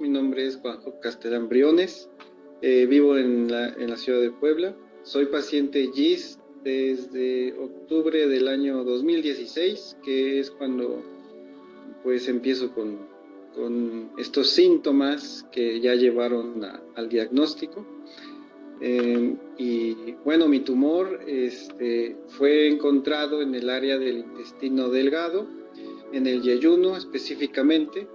mi nombre es Juanjo Castellán Briones, eh, vivo en la, ciudad de Puebla, soy paciente GIS desde octubre del año 2016, que es cuando pues empiezo con, estos síntomas que ya llevaron al diagnóstico. Eh, y bueno, mi tumor este, fue encontrado en el área del intestino delgado, en el yeyuno específicamente,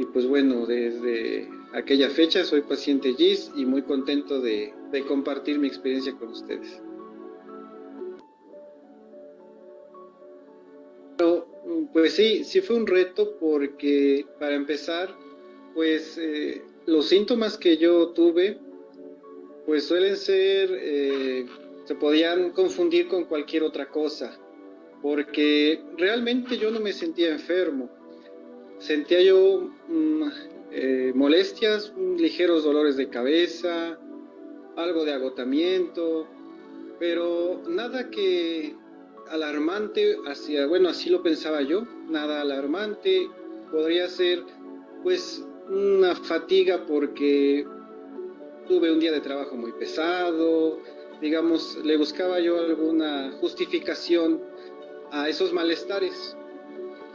y pues bueno, desde aquella fecha soy paciente GIS y muy contento de, compartir mi experiencia con ustedes. Pero, pues sí, sí fue un reto porque para empezar, pues eh, los síntomas que yo tuve, pues suelen ser, eh, se podían confundir con cualquier otra cosa, porque realmente yo no me sentía enfermo sentía yo mm, eh, molestias, ligeros dolores de cabeza, algo de agotamiento, pero nada que alarmante hacia, bueno, así lo pensaba yo, nada alarmante, podría ser pues una fatiga porque tuve un día de trabajo muy pesado, digamos, le buscaba yo alguna justificación a esos malestares.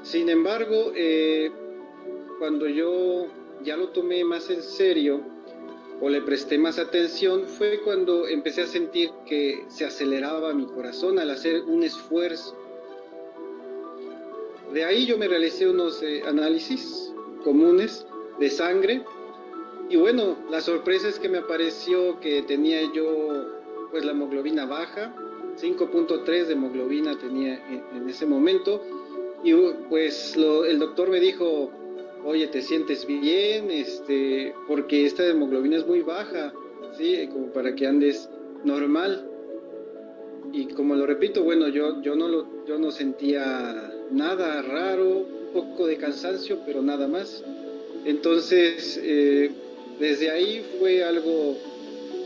Sin embargo, eh, cuando yo ya lo tomé más en serio o le presté más atención, fue cuando empecé a sentir que se aceleraba mi corazón al hacer un esfuerzo. De ahí yo me realicé unos eh, análisis comunes de sangre y bueno, la sorpresa es que me apareció que tenía yo pues la hemoglobina baja, 5.3 de hemoglobina tenía en ese momento y pues el doctor me dijo, oye, ¿te sientes bien? Este, porque esta hemoglobina es muy baja, ¿sí? Como para que andes normal. Y como lo repito, bueno, yo, yo, no, lo, yo no sentía nada raro, un poco de cansancio, pero nada más. Entonces, eh, desde ahí fue algo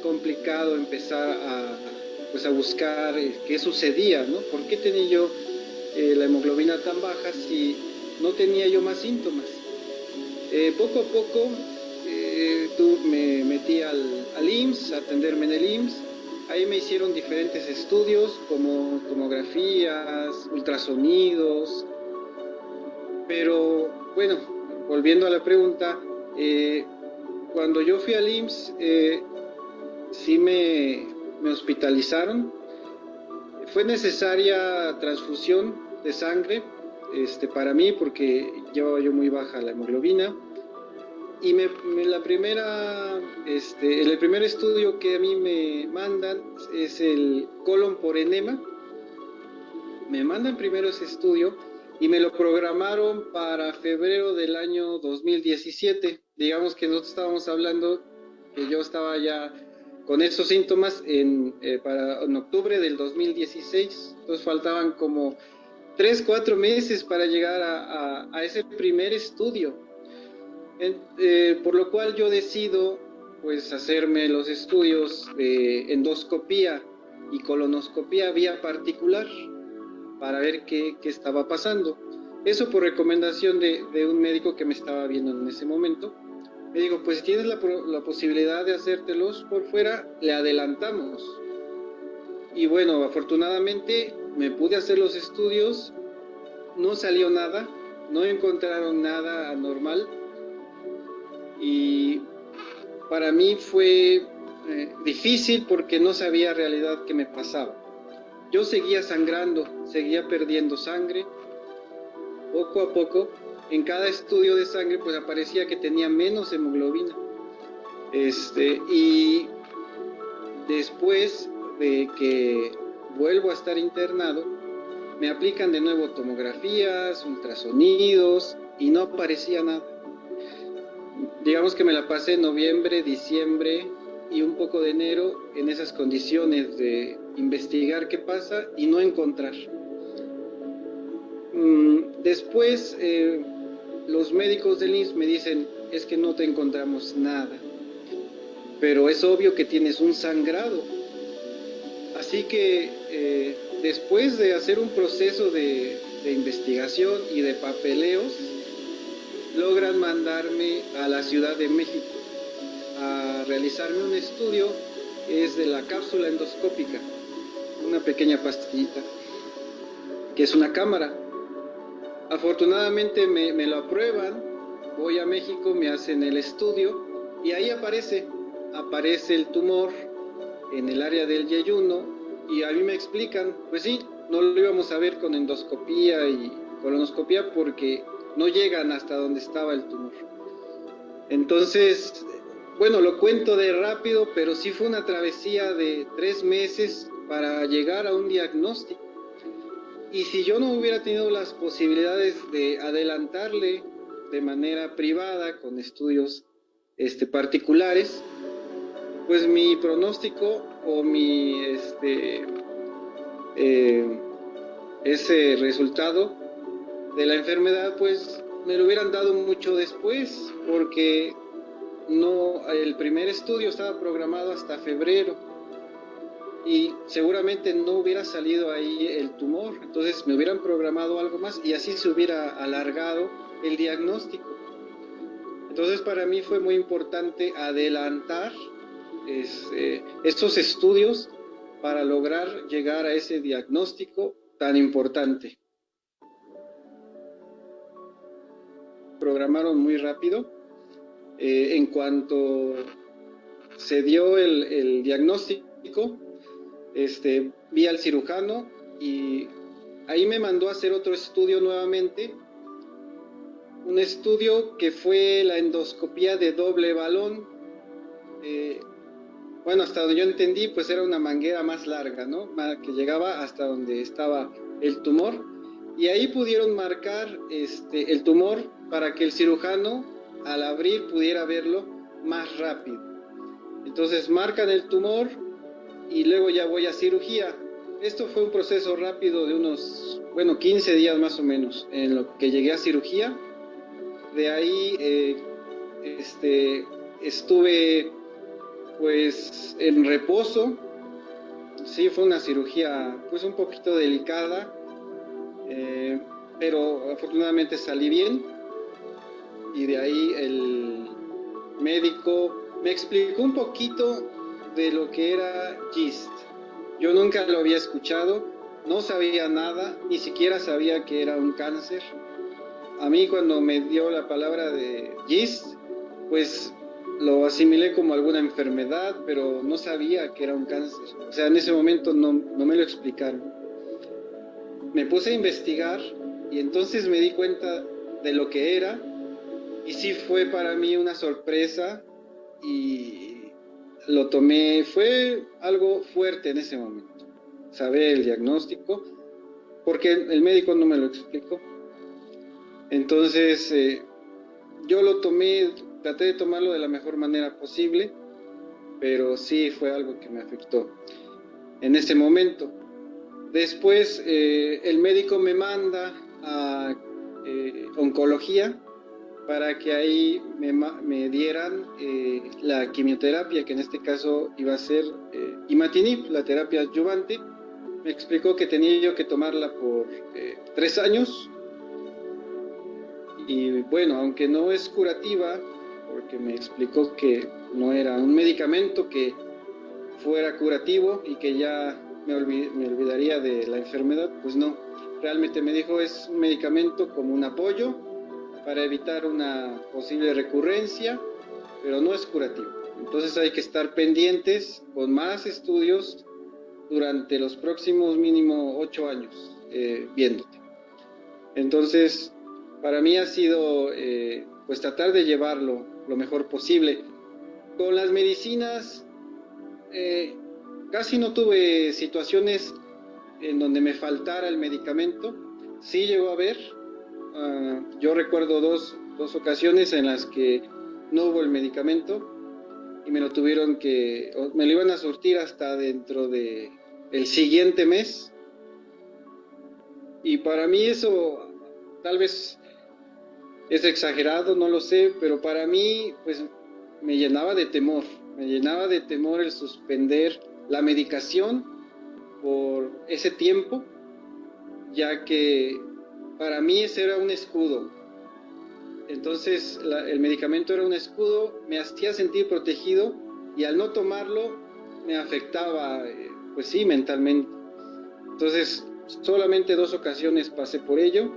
complicado empezar a, pues a buscar eh, qué sucedía, ¿no? ¿Por qué tenía yo eh, la hemoglobina tan baja si no tenía yo más síntomas. Eh, poco a poco eh, me metí al, al, IMSS, a atenderme en el IMSS. Ahí me hicieron diferentes estudios como tomografías, ultrasonidos. Pero bueno, volviendo a la pregunta, cuando yo fui al IMSS, sí me hospitalizaron fue necesaria transfusión de sangre este, para mí porque llevaba yo muy baja la hemoglobina. Y me, la primera, este, el primer estudio que a mí me mandan es el colon por enema. Me mandan primero ese estudio y me lo programaron para febrero del año 2017. Digamos que nosotros estábamos hablando que yo estaba ya con esos síntomas en, eh, para, en octubre del 2016. Entonces faltaban como tres, cuatro meses para llegar a, a, ese primer estudio. Eh, por lo cual yo decido pues hacerme los estudios de endoscopía y colonoscopía vía particular para ver qué, qué estaba pasando. Eso por recomendación de, de un médico que me estaba viendo en ese momento me digo, pues si tienes la, posibilidad de hacértelos por fuera, le adelantamos. Y bueno, afortunadamente me pude hacer los estudios, no salió nada, no encontraron nada anormal. Y para mí fue eh, difícil porque no sabía realidad qué me pasaba. Yo seguía sangrando, seguía perdiendo sangre, poco a poco, en cada estudio de sangre pues aparecía que tenía menos hemoglobina. Este, y después de que vuelvo a estar internado, me aplican de nuevo tomografías, ultrasonidos y no aparecía nada. Digamos que me la pasé noviembre, diciembre y un poco de enero en esas condiciones de investigar qué pasa y no encontrar. Mm, después eh, los médicos del IMSS me dicen, es que no te encontramos nada, pero es obvio que tienes un sangrado. Así que eh, después de hacer un proceso de, investigación y de papeleos, logran mandarme a la Ciudad de México a realizarme un estudio, es de la cápsula endoscópica, una pequeña pastillita, que es una cámara. Afortunadamente me, lo aprueban, voy a México, me hacen el estudio y ahí aparece, aparece el tumor en el área del yeyuno y a mí me explican, pues sí, no lo íbamos a ver con endoscopía y colonoscopía porque no llegan hasta donde estaba el tumor. Entonces, bueno, lo cuento de rápido, pero sí fue una travesía de tres meses para llegar a un diagnóstico. Y si yo no hubiera tenido las posibilidades de adelantarle de manera privada con estudios este, particulares, pues mi pronóstico o mi este, eh, ese resultado de la enfermedad, pues me lo hubieran dado mucho después, porque no, el primer estudio estaba programado hasta febrero y seguramente no hubiera salido ahí el tumor, entonces me hubieran programado algo más y así se hubiera alargado el diagnóstico. Entonces para mí fue muy importante adelantar este, estos estudios para lograr llegar a ese diagnóstico tan importante. Programaron muy rápido. Eh, en cuanto se dio el, diagnóstico, este, vi al cirujano y ahí me mandó a hacer otro estudio nuevamente. Un estudio que fue la endoscopía de doble balón. Eh, bueno, hasta donde yo entendí, pues era una manguera más larga, ¿no? Que llegaba hasta donde estaba el tumor. Y ahí pudieron marcar este, el tumor para que el cirujano al abrir pudiera verlo más rápido. Entonces marcan el tumor y luego ya voy a cirugía. Esto fue un proceso rápido de unos, bueno, 15 días más o menos en lo que llegué a cirugía. De ahí eh, este, estuve pues en reposo. Sí, fue una cirugía pues un poquito delicada, eh, pero afortunadamente salí bien y de ahí el médico me explicó un poquito de lo que era GIST. Yo nunca lo había escuchado, no sabía nada, ni siquiera sabía que era un cáncer. A mí cuando me dio la palabra de GIST, pues lo asimilé como alguna enfermedad, pero no sabía que era un cáncer. O sea, en ese momento no, no me lo explicaron. Me puse a investigar y entonces me di cuenta de lo que era y sí fue para mí una sorpresa y lo tomé, fue algo fuerte en ese momento, saber el diagnóstico, porque el médico no me lo explicó. Entonces, eh, yo lo tomé traté de tomarlo de la mejor manera posible, pero sí fue algo que me afectó en ese momento. Después eh, el médico me manda a eh, oncología para que ahí me, dieran eh, la quimioterapia, que en este caso iba a ser imatinib, la terapia adyuvante. Me explicó que tenía yo que tomarla por tres años. Y bueno, aunque no es curativa, porque me explicó que no era un medicamento que fuera curativo y que ya me, olvidaría de la enfermedad, pues no. Realmente me dijo es un medicamento como un apoyo para evitar una posible recurrencia, pero no es curativo. Entonces hay que estar pendientes con más estudios durante los próximos mínimo ocho años eh, viéndote. Entonces, para mí ha sido eh, pues tratar de llevarlo lo mejor posible. Con las medicinas, eh, casi no tuve situaciones en donde me faltara el medicamento. Sí llegó a haber. Ah, yo recuerdo dos, dos, ocasiones en las que no hubo el medicamento y me lo tuvieron que, me lo iban a surtir hasta dentro de el siguiente mes. Y para mí eso tal vez es exagerado, no lo sé, pero para mí, pues me llenaba de temor, me llenaba de temor el suspender la medicación por ese tiempo, ya que para mí ese era un escudo. Entonces el medicamento era un escudo, me hacía sentir protegido y al no tomarlo me afectaba, eh, pues sí, mentalmente. Entonces solamente dos ocasiones pasé por ello.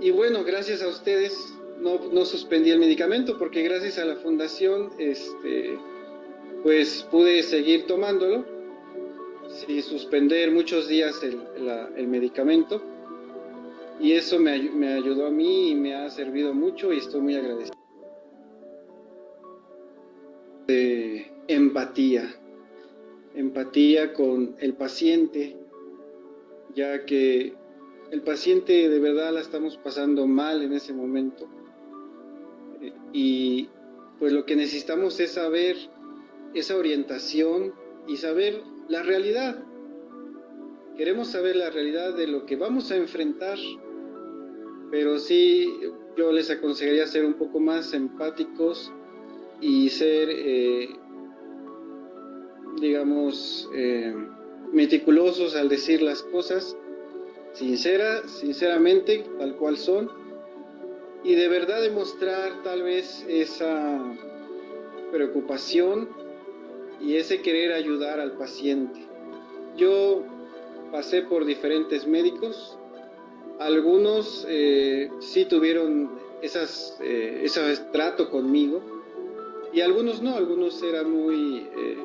Y bueno, gracias a ustedes no, suspendí el medicamento porque gracias a la fundación, este, pues pude seguir tomándolo sin suspender muchos días el medicamento y eso me, me, ayudó a mí y me ha servido mucho y estoy muy agradecido. De empatía, empatía con el paciente, ya que el paciente de verdad la estamos pasando mal en ese momento y pues lo que necesitamos es saber esa orientación y saber la realidad. Queremos saber la realidad de lo que vamos a enfrentar, pero sí yo les aconsejaría ser un poco más empáticos y ser, eh, digamos, eh, meticulosos al decir las cosas, sincera, sinceramente, tal cual son, y de verdad demostrar tal vez esa preocupación y ese querer ayudar al paciente. Yo pasé por diferentes médicos, algunos eh, sí tuvieron esas, eh, ese trato conmigo y algunos no, algunos eran muy, eh,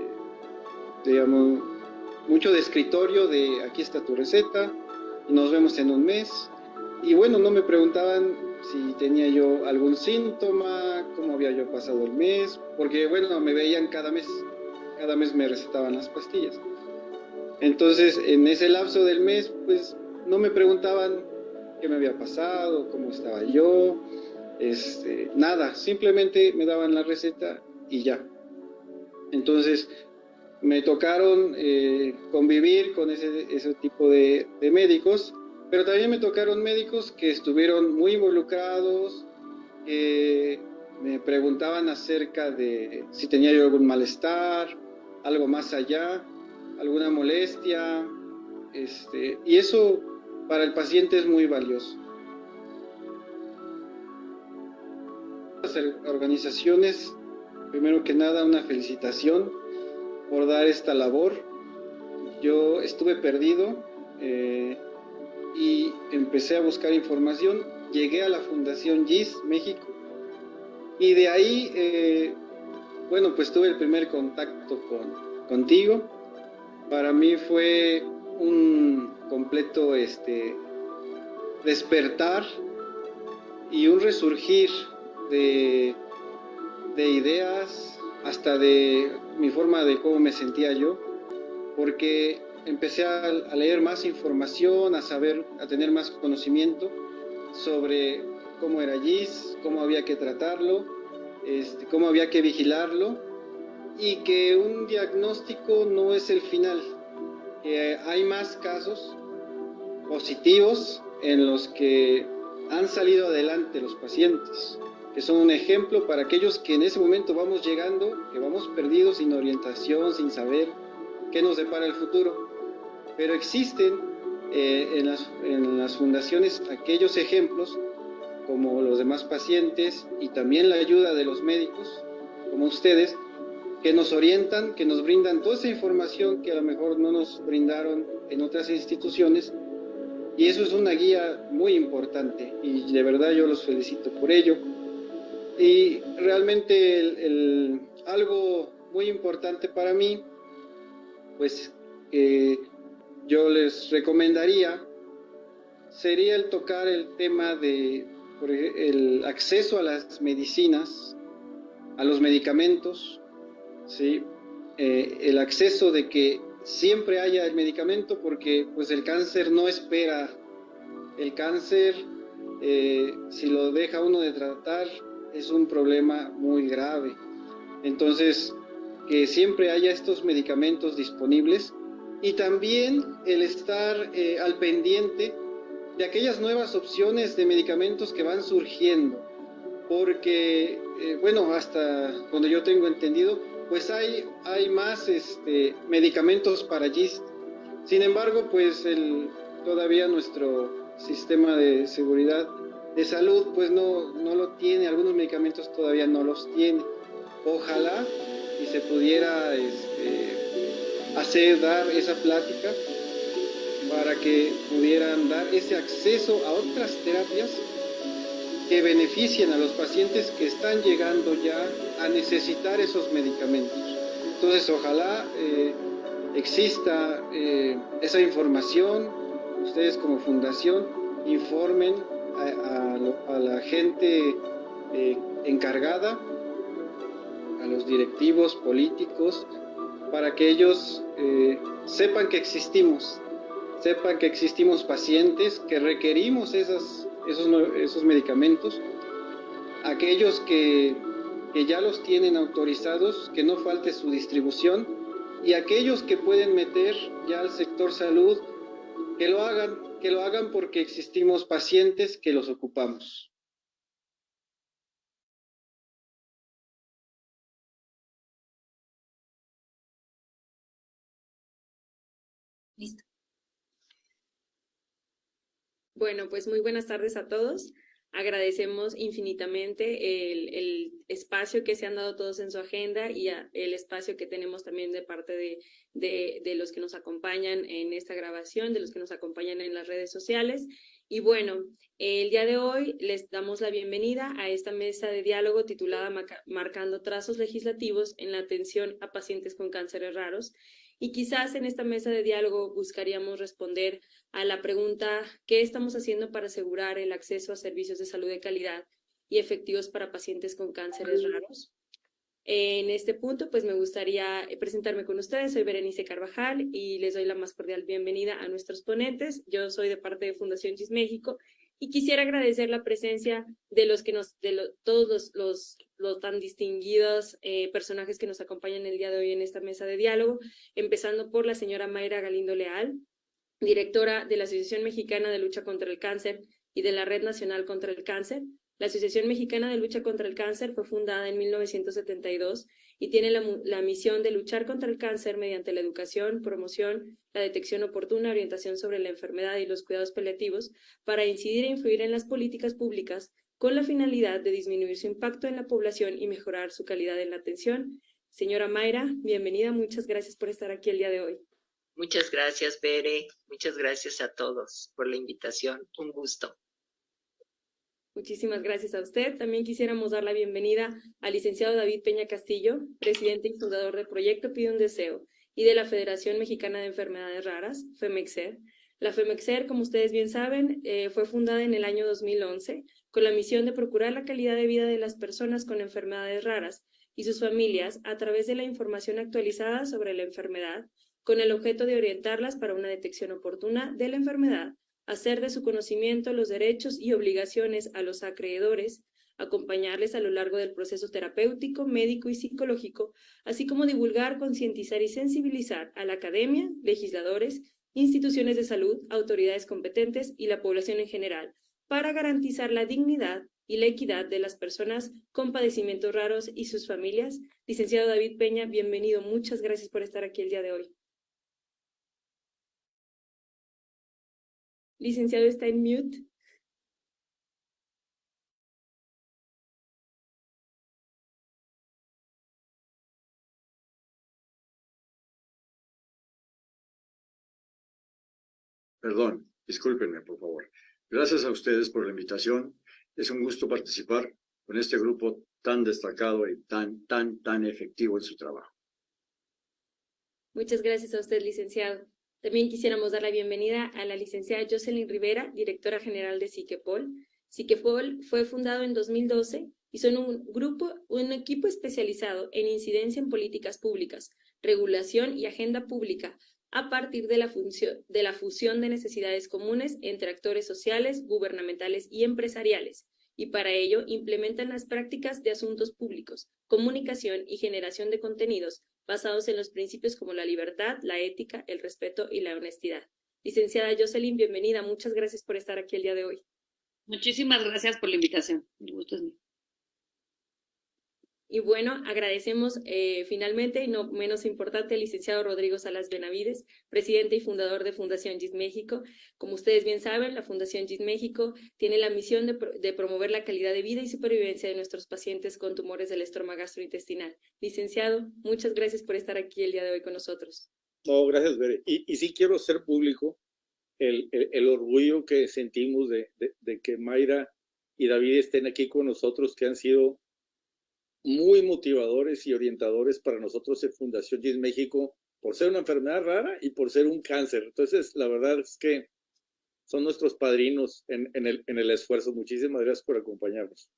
digamos, mucho de escritorio, de aquí está tu receta, nos vemos en un mes. Y bueno, no me preguntaban si tenía yo algún síntoma, cómo había yo pasado el mes, porque bueno, me veían cada mes cada mes me recetaban las pastillas. Entonces, en ese lapso del mes, pues no me preguntaban qué me había pasado, cómo estaba yo, este, nada, simplemente me daban la receta y ya. Entonces, me tocaron eh, convivir con ese, tipo de, de, médicos, pero también me tocaron médicos que estuvieron muy involucrados, que me preguntaban acerca de si tenía yo algún malestar, algo más allá, alguna molestia, este, y eso para el paciente es muy valioso. Las organizaciones, primero que nada, una felicitación por dar esta labor. Yo estuve perdido eh, y empecé a buscar información. Llegué a la Fundación GIS México y de ahí eh, bueno, pues tuve el primer contacto con, contigo. Para mí fue un completo este, despertar y un resurgir de, de ideas, hasta de mi forma de cómo me sentía yo, porque empecé a, leer más información, a saber, a tener más conocimiento sobre cómo era GIS, cómo había que tratarlo este, cómo había que vigilarlo y que un diagnóstico no es el final, que hay más casos positivos en los que han salido adelante los pacientes, que son un ejemplo para aquellos que en ese momento vamos llegando, que vamos perdidos, sin orientación, sin saber qué nos depara el futuro. Pero existen eh, en, las, en las fundaciones aquellos ejemplos como los demás pacientes y también la ayuda de los médicos, como ustedes, que nos orientan, que nos brindan toda esa información que a lo mejor no nos brindaron en otras instituciones. Y eso es una guía muy importante y de verdad yo los felicito por ello. Y realmente algo muy importante para mí, pues yo les recomendaría, sería el tocar el tema de el acceso a las medicinas, a los medicamentos, ¿sí? Eh, el acceso de que siempre haya el medicamento porque pues el cáncer no espera. El cáncer, eh, si lo deja uno de tratar, es un problema muy grave. Entonces, que siempre haya estos medicamentos disponibles y también el estar eh, al pendiente de aquellas nuevas opciones de medicamentos que van surgiendo, porque, bueno, hasta donde yo tengo entendido, pues hay, hay más este, medicamentos para GIST. Sin embargo, pues todavía nuestro sistema de seguridad de salud pues no, no lo tiene, algunos medicamentos todavía no los tiene. Ojalá y se pudiera este, hacer, dar esa plática para que pudieran dar ese acceso a otras terapias que beneficien a los pacientes que están llegando ya a necesitar esos medicamentos. Entonces, ojalá eh, exista eh, esa información, ustedes como fundación informen a, la gente eh, encargada, a los directivos políticos, para que ellos sepan que existimos, sepan que existimos pacientes, que requerimos esas, esos, esos medicamentos, aquellos que que ya los tienen autorizados, que no falte su distribución y aquellos que pueden meter ya al sector salud, que lo hagan, que lo hagan porque existimos pacientes que los ocupamos. Listo. Bueno, pues muy buenas tardes a todos. Agradecemos infinitamente el, espacio que se han dado todos en su agenda y el espacio que tenemos también de parte de, de, los que nos acompañan en esta grabación, de los que nos acompañan en las redes sociales. Y bueno, el día de hoy les damos la bienvenida a esta mesa de diálogo titulada Marcando trazos legislativos en la atención a pacientes con cánceres raros y quizás en esta mesa de diálogo buscaríamos responder a la pregunta ¿qué estamos haciendo para asegurar el acceso a servicios de salud de calidad y efectivos para pacientes con cánceres raros? En este punto, pues me gustaría eh, presentarme con ustedes. Soy Berenice Carvajal y les doy la más cordial bienvenida a nuestros ponentes. Yo soy de parte de Fundación GIS México y quisiera agradecer la presencia de los que nos, de todos los, los, tan distinguidos eh, personajes que nos acompañan el día de hoy en esta mesa de diálogo, empezando por la señora Mayra Galindo Leal, directora de la Asociación Mexicana de Lucha contra el Cáncer y de la Red Nacional contra el Cáncer, la Asociación Mexicana de Lucha contra el Cáncer fue fundada en 1972 y tiene la, misión de luchar contra el cáncer mediante la educación, promoción, la detección oportuna, orientación sobre la enfermedad y los cuidados paliativos para incidir e influir en las políticas públicas con la finalidad de disminuir su impacto en la población y mejorar su calidad en la atención. Señora Mayra, bienvenida, muchas gracias por estar aquí el día de hoy. Muchas gracias, Bere. Muchas gracias a todos por la invitación. Un gusto. Muchísimas gracias a usted. También quisiéramos dar la bienvenida al licenciado David Peña Castillo, presidente y fundador del proyecto Pide un Deseo y de la Federación Mexicana de Enfermedades Raras, FEMEXER. La FEMEXER, como ustedes bien saben, eh, fue fundada en el año 2011 con la misión de procurar la calidad de vida de las personas con enfermedades raras y sus familias a través de la información actualizada sobre la enfermedad, con el objeto de orientarlas para una detección oportuna de la enfermedad hacer de su conocimiento los derechos y obligaciones a los acreedores, acompañarles a lo largo del proceso terapéutico, médico y psicológico, así como divulgar, concientizar y sensibilizar a la academia, legisladores, instituciones de salud, autoridades competentes y la población en general, para garantizar la dignidad y la equidad de las personas con padecimientos raros y sus familias. Licenciado David Peña, bienvenido. Muchas gracias por estar aquí el día de hoy. Licenciado, está en mute. Perdón, discúlpenme, por favor. Gracias a ustedes por la invitación. Es un gusto participar con este grupo tan destacado y tan, tan, tan efectivo en su trabajo. Muchas gracias a usted, licenciado. También quisiéramos dar la bienvenida a la licenciada Jocelyn Rivera, directora general de Siquepol. Siquepol fue fundado en 2012 y son un grupo, un equipo especializado en incidencia en políticas públicas, regulación y agenda pública a partir de la, función, de la fusión de necesidades comunes entre actores sociales, gubernamentales y empresariales, y para ello implementan las prácticas de asuntos públicos, comunicación y generación de contenidos basados en los principios como la libertad, la ética, el respeto y la honestidad. Licenciada Jocelyn, bienvenida. Muchas gracias por estar aquí el día de hoy. Muchísimas gracias por la invitación. El gusto es mío. Y bueno, agradecemos eh, finalmente, y no menos importante, al licenciado Rodrigo Salas Benavides, presidente y fundador de Fundación GIS México. Como ustedes bien saben, la Fundación GIS México tiene la misión de, promover la calidad de vida y supervivencia de nuestros pacientes con tumores del estroma gastrointestinal. Licenciado, muchas gracias por estar aquí el día de hoy con nosotros. No, gracias, Bere. Y, sí quiero hacer público el, orgullo que sentimos de, de que Mayra y David estén aquí con nosotros, que han sido muy motivadores y orientadores para nosotros en Fundación GIS México por ser una enfermedad rara y por ser un cáncer. Entonces, la verdad es que son nuestros padrinos en, el, en el esfuerzo. Muchísimas gracias por acompañarnos.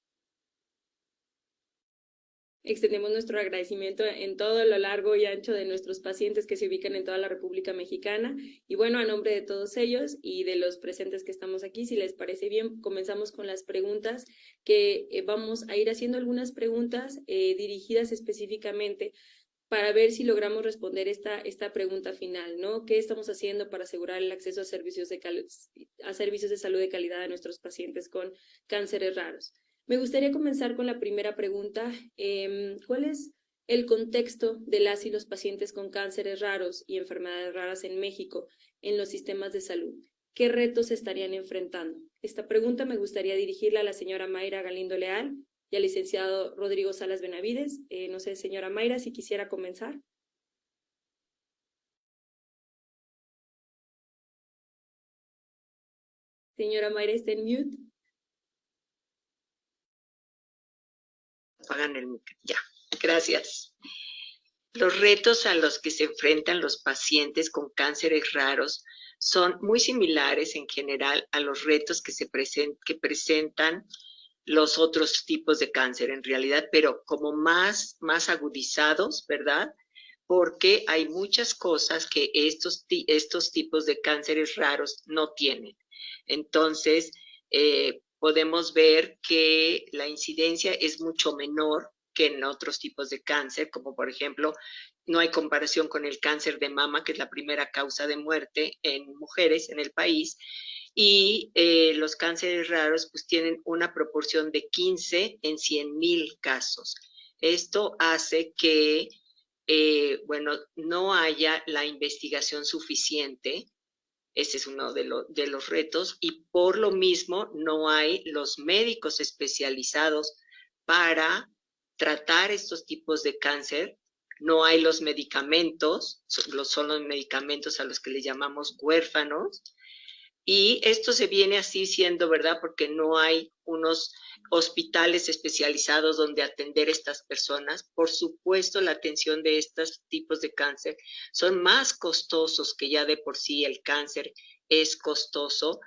Extendemos nuestro agradecimiento en todo lo largo y ancho de nuestros pacientes que se ubican en toda la República Mexicana. Y bueno, a nombre de todos ellos y de los presentes que estamos aquí, si les parece bien, comenzamos con las preguntas que eh, vamos a ir haciendo algunas preguntas eh, dirigidas específicamente para ver si logramos responder esta, esta pregunta final, ¿no? ¿Qué estamos haciendo para asegurar el acceso a servicios de, a servicios de salud de calidad de nuestros pacientes con cánceres raros? Me gustaría comenzar con la primera pregunta. Eh, ¿Cuál es el contexto de las y los pacientes con cánceres raros y enfermedades raras en México en los sistemas de salud? ¿Qué retos estarían enfrentando? Esta pregunta me gustaría dirigirla a la señora Mayra Galindo Leal y al licenciado Rodrigo Salas Benavides. Eh, no sé, señora Mayra, si quisiera comenzar. Señora Mayra, está en mute. Apagan el. Ya, gracias. Los retos a los que se enfrentan los pacientes con cánceres raros son muy similares en general a los retos que, se present, que presentan los otros tipos de cáncer en realidad, pero como más, más agudizados, ¿verdad? Porque hay muchas cosas que estos, estos tipos de cánceres raros no tienen. Entonces, eh, podemos ver que la incidencia es mucho menor que en otros tipos de cáncer, como por ejemplo, no hay comparación con el cáncer de mama, que es la primera causa de muerte en mujeres en el país, y eh, los cánceres raros pues tienen una proporción de 15 en 100 mil casos. Esto hace que, eh, bueno, no haya la investigación suficiente ese es uno de, de, los retos y por lo mismo no hay los médicos especializados para tratar estos tipos de cáncer. No hay los medicamentos, son los medicamentos a los que le llamamos huérfanos. Y esto se viene así siendo, ¿verdad? Porque no hay unos hospitales especializados donde atender a estas personas. Por supuesto, la atención de estos tipos de cáncer son más costosos que ya de por sí el cáncer es costoso.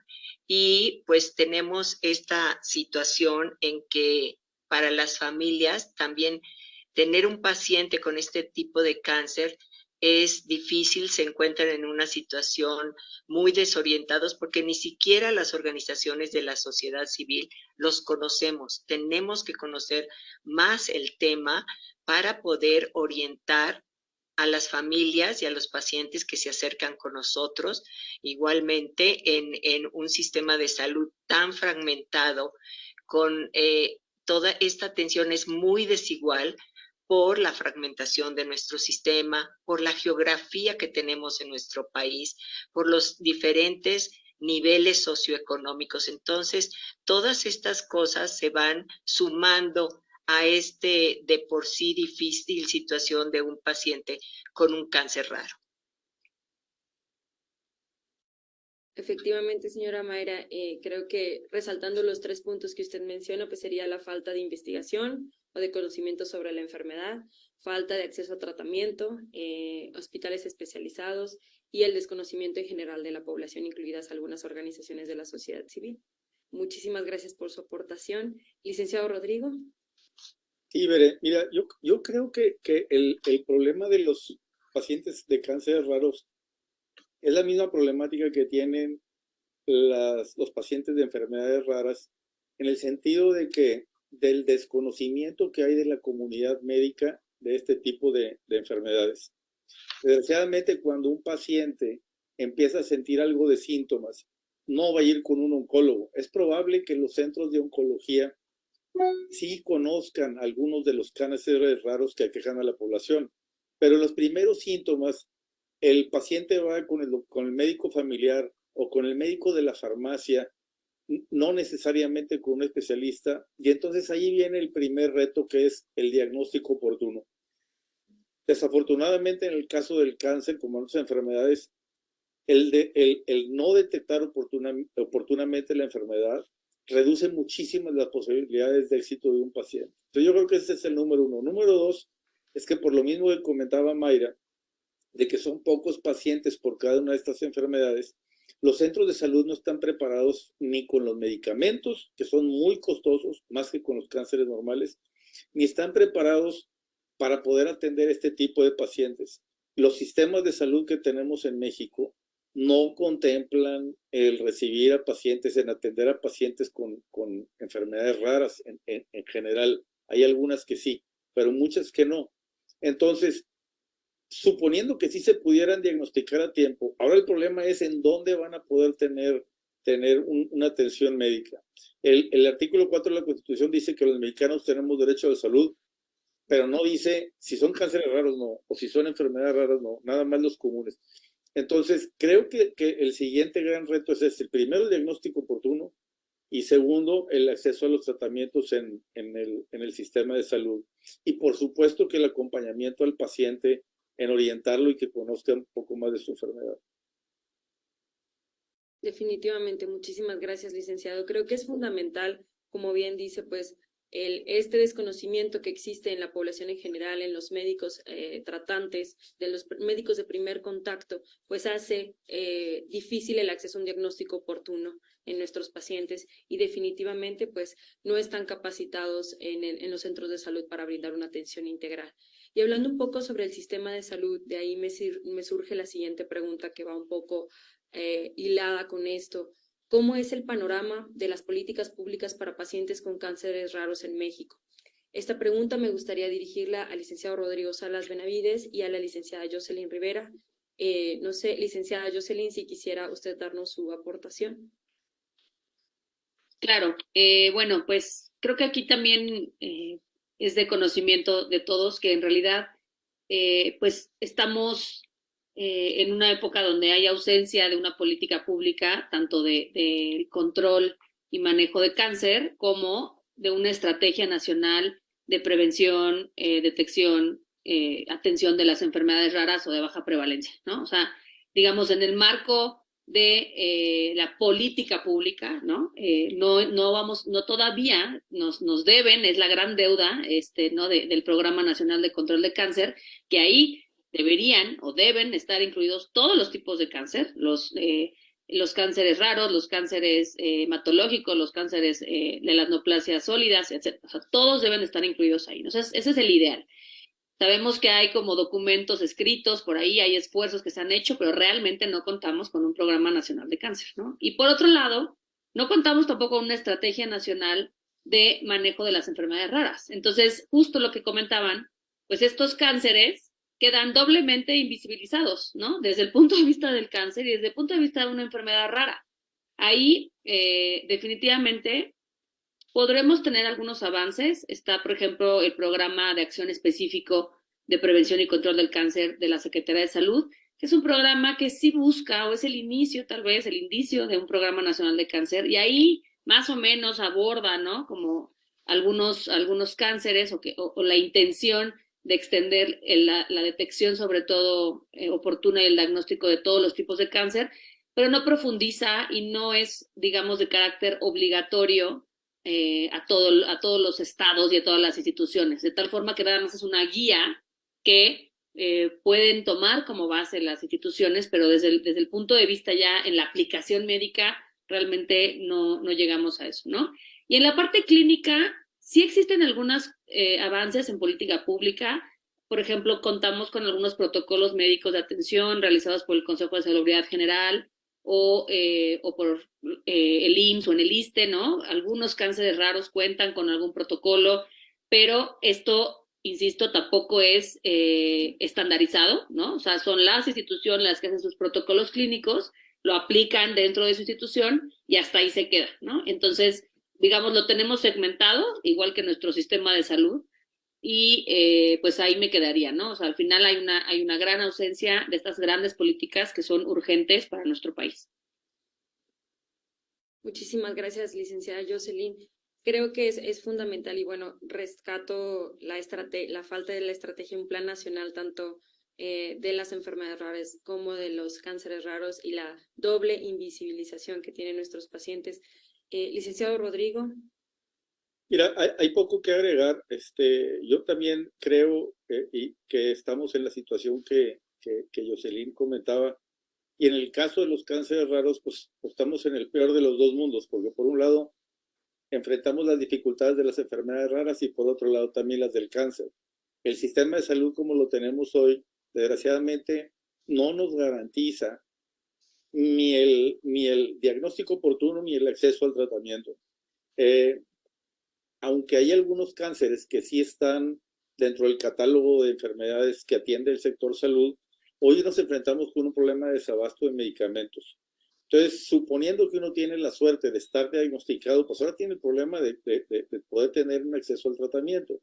Y pues tenemos esta situación en que para las familias también tener un paciente con este tipo de cáncer es difícil, se encuentran en una situación muy desorientados porque ni siquiera las organizaciones de la sociedad civil los conocemos. Tenemos que conocer más el tema para poder orientar a las familias y a los pacientes que se acercan con nosotros, igualmente en, en un sistema de salud tan fragmentado, con eh, toda esta atención es muy desigual, por la fragmentación de nuestro sistema, por la geografía que tenemos en nuestro país, por los diferentes niveles socioeconómicos. Entonces, todas estas cosas se van sumando a este de por sí difícil situación de un paciente con un cáncer raro. Efectivamente, señora Mayra, eh, creo que resaltando los tres puntos que usted menciona, pues sería la falta de investigación, o de conocimiento sobre la enfermedad, falta de acceso a tratamiento, eh, hospitales especializados y el desconocimiento en general de la población, incluidas algunas organizaciones de la sociedad civil. Muchísimas gracias por su aportación. Licenciado Rodrigo. Sí, Bere, mira, yo, yo creo que, que el, el problema de los pacientes de cáncer raros es la misma problemática que tienen las, los pacientes de enfermedades raras, en el sentido de que del desconocimiento que hay de la comunidad médica de este tipo de, de enfermedades. Desgraciadamente, cuando un paciente empieza a sentir algo de síntomas, no va a ir con un oncólogo. Es probable que los centros de oncología sí conozcan algunos de los cánceres raros que aquejan a la población, pero los primeros síntomas, el paciente va con el médico familiar o con el médico de la farmacia, no necesariamente con un especialista, y entonces ahí viene el primer reto que es el diagnóstico oportuno. Desafortunadamente en el caso del cáncer, como en otras enfermedades, el, el, el no detectar oportunamente la enfermedad reduce muchísimo las posibilidades de éxito de un paciente. Entonces yo creo que ese es el número uno. Número dos es que por lo mismo que comentaba Mayra, de que son pocos pacientes por cada una de estas enfermedades, los centros de salud no están preparados ni con los medicamentos, que son muy costosos, más que con los cánceres normales, ni están preparados para poder atender este tipo de pacientes. Los sistemas de salud que tenemos en México no contemplan el recibir a pacientes, en atender a pacientes con, con enfermedades raras en, en, general. Hay algunas que sí, pero muchas que no. Entonces, suponiendo que sí se pudieran diagnosticar a tiempo, ahora el problema es en dónde van a poder tener, tener una atención médica. El, artículo 4 de la Constitución dice que los mexicanos tenemos derecho a la salud, pero no dice si son cánceres raros, no, o si son enfermedades raras, no, nada más los comunes. Entonces, creo que, el siguiente gran reto es este. Primero, el diagnóstico oportuno y segundo, el acceso a los tratamientos en, en, el, en el sistema de salud. Y por supuesto que el acompañamiento al paciente en orientarlo y que conozca un poco más de su enfermedad. Definitivamente, muchísimas gracias, licenciado. Creo que es fundamental, como bien dice, pues el, este desconocimiento que existe en la población en general, en los médicos eh, tratantes, de los médicos de primer contacto, pues hace eh, difícil el acceso a un diagnóstico oportuno en nuestros pacientes y definitivamente pues no están capacitados en, en los centros de salud para brindar una atención integral. Y hablando un poco sobre el sistema de salud, de ahí me, me surge la siguiente pregunta que va un poco eh, hilada con esto. ¿Cómo es el panorama de las políticas públicas para pacientes con cánceres raros en México? Esta pregunta me gustaría dirigirla al licenciado Rodrigo Salas Benavides y a la licenciada Jocelyn Rivera. Eh, no sé, licenciada Jocelyn, si quisiera usted darnos su aportación. Claro, eh, bueno, pues creo que aquí también es de conocimiento de todos que en realidad, pues estamos eh, en una época donde hay ausencia de una política pública, tanto de, control y manejo de cáncer, como de una estrategia nacional de prevención, eh, detección, eh, atención de las enfermedades raras o de baja prevalencia, ¿no? O sea, digamos, en el marco de la política pública, ¿no? no, no vamos, no todavía nos, nos deben, es la gran deuda, este, ¿no? del Programa Nacional de Control de Cáncer, que ahí deberían o deben estar incluidos todos los tipos de cáncer, los, eh, los cánceres raros, los cánceres eh, hematológicos, los cánceres eh, de las neoplasias sólidas, etc. O sea, todos deben estar incluidos ahí. ¿no? ese es el ideal. Sabemos que hay como documentos escritos por ahí, hay esfuerzos que se han hecho, pero realmente no contamos con un programa nacional de cáncer, ¿no? Y por otro lado, no contamos tampoco con una estrategia nacional de manejo de las enfermedades raras. Entonces, justo lo que comentaban, pues estos cánceres quedan doblemente invisibilizados, ¿no? Desde el punto de vista del cáncer y desde el punto de vista de una enfermedad rara. Ahí, eh, definitivamente, podremos tener algunos avances. Está, por ejemplo, el programa de acción específico de prevención y control del cáncer de la Secretaría de Salud, que es un programa que sí busca, o es el inicio, tal vez, el indicio de un programa nacional de cáncer, y ahí más o menos aborda, ¿no? Como algunos, algunos cánceres o, que, o la intención de extender la, detección, sobre todo eh, oportuna y el diagnóstico de todos los tipos de cáncer, pero no profundiza y no es, digamos, de carácter obligatorio eh, a, todo, a todos los estados y a todas las instituciones, de tal forma que nada más es una guía que eh, pueden tomar como base las instituciones, pero desde el, desde el punto de vista ya en la aplicación médica, realmente no, no llegamos a eso, ¿no? Y en la parte clínica, Sí existen algunos eh, avances en política pública. Por ejemplo, contamos con algunos protocolos médicos de atención realizados por el Consejo de Salubridad General o, eh, o por eh, el IMSS o en el ISTE, ¿no? Algunos cánceres raros cuentan con algún protocolo, pero esto, insisto, tampoco es estandarizado, ¿no? O sea, son las instituciones las que hacen sus protocolos clínicos, lo aplican dentro de su institución y hasta ahí se queda, ¿no? Entonces, digamos, lo tenemos segmentado, igual que nuestro sistema de salud, y eh, pues ahí me quedaría, ¿no? O sea, al final hay una, hay una gran ausencia de estas grandes políticas que son urgentes para nuestro país. Muchísimas gracias, licenciada Jocelyn. Creo que es, es fundamental y bueno, rescato la, la falta de la estrategia, un plan nacional tanto eh, de las enfermedades raras como de los cánceres raros y la doble invisibilización que tienen nuestros pacientes. Eh, licenciado Rodrigo. Mira, hay, poco que agregar. Este, yo también creo y que estamos en la situación que, que, que, Jocelyn comentaba. Y en el caso de los cánceres raros, pues, pues, estamos en el peor de los dos mundos, porque por un lado enfrentamos las dificultades de las enfermedades raras y por otro lado también las del cáncer. El sistema de salud como lo tenemos hoy, desgraciadamente, no nos garantiza ni el, ni el diagnóstico oportuno ni el acceso al tratamiento. Eh, aunque hay algunos cánceres que sí están dentro del catálogo de enfermedades que atiende el sector salud, hoy nos enfrentamos con un problema de desabasto de medicamentos. Entonces, suponiendo que uno tiene la suerte de estar diagnosticado, pues ahora tiene el problema de, poder tener un acceso al tratamiento.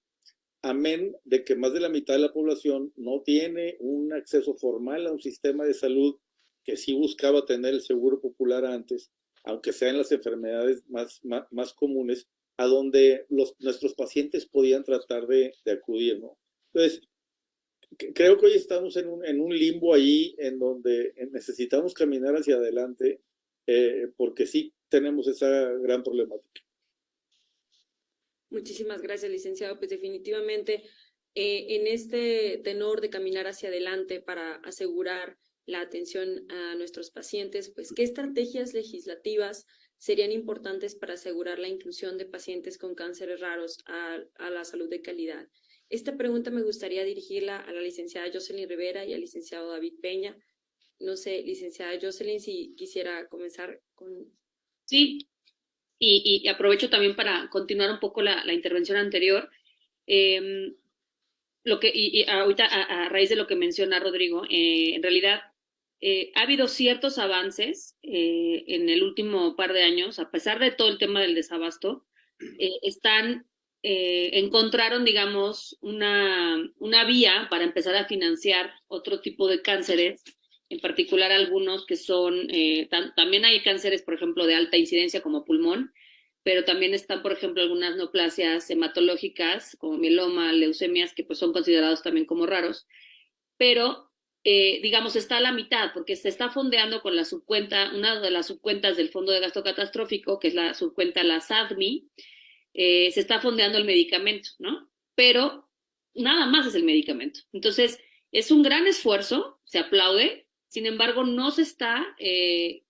Amén de que más de la mitad de la población no tiene un acceso formal a un sistema de salud que sí buscaba tener el seguro popular antes, aunque sean las enfermedades más, más comunes, a donde los, nuestros pacientes podían tratar de, acudir, ¿no? Entonces, creo que hoy estamos en un, en un, limbo ahí en donde necesitamos caminar hacia adelante eh, porque sí tenemos esa gran problemática. Muchísimas gracias, licenciado. Pues definitivamente eh, en este tenor de caminar hacia adelante para asegurar la atención a nuestros pacientes, pues qué estrategias legislativas serían importantes para asegurar la inclusión de pacientes con cánceres raros a, la salud de calidad. Esta pregunta me gustaría dirigirla a la licenciada Jocelyn Rivera y al licenciado David Peña. No sé, licenciada Jocelyn, si quisiera comenzar con... Sí, y, aprovecho también para continuar un poco la, intervención anterior. Em, lo que, y, ahorita a, raíz de lo que menciona Rodrigo, eh, en realidad eh, ha habido ciertos avances eh, en el último par de años, a pesar de todo el tema del desabasto, eh, están, encontraron, digamos, una, una vía para empezar a financiar otro tipo de cánceres, en particular algunos que son, también hay cánceres, por ejemplo, de alta incidencia como pulmón, pero también están, por ejemplo, algunas neoplasias hematológicas como mieloma, leucemias, que pues son considerados también como raros, pero eh, digamos, está a la mitad, porque se está fondeando con la subcuenta, una de las subcuentas del Fondo de Gasto Catastrófico, que es la subcuenta, la SADMI, eh, se está fondeando el medicamento, ¿no? Pero nada más es el medicamento. Entonces, es un gran esfuerzo, se aplaude, sin embargo, no se está eh,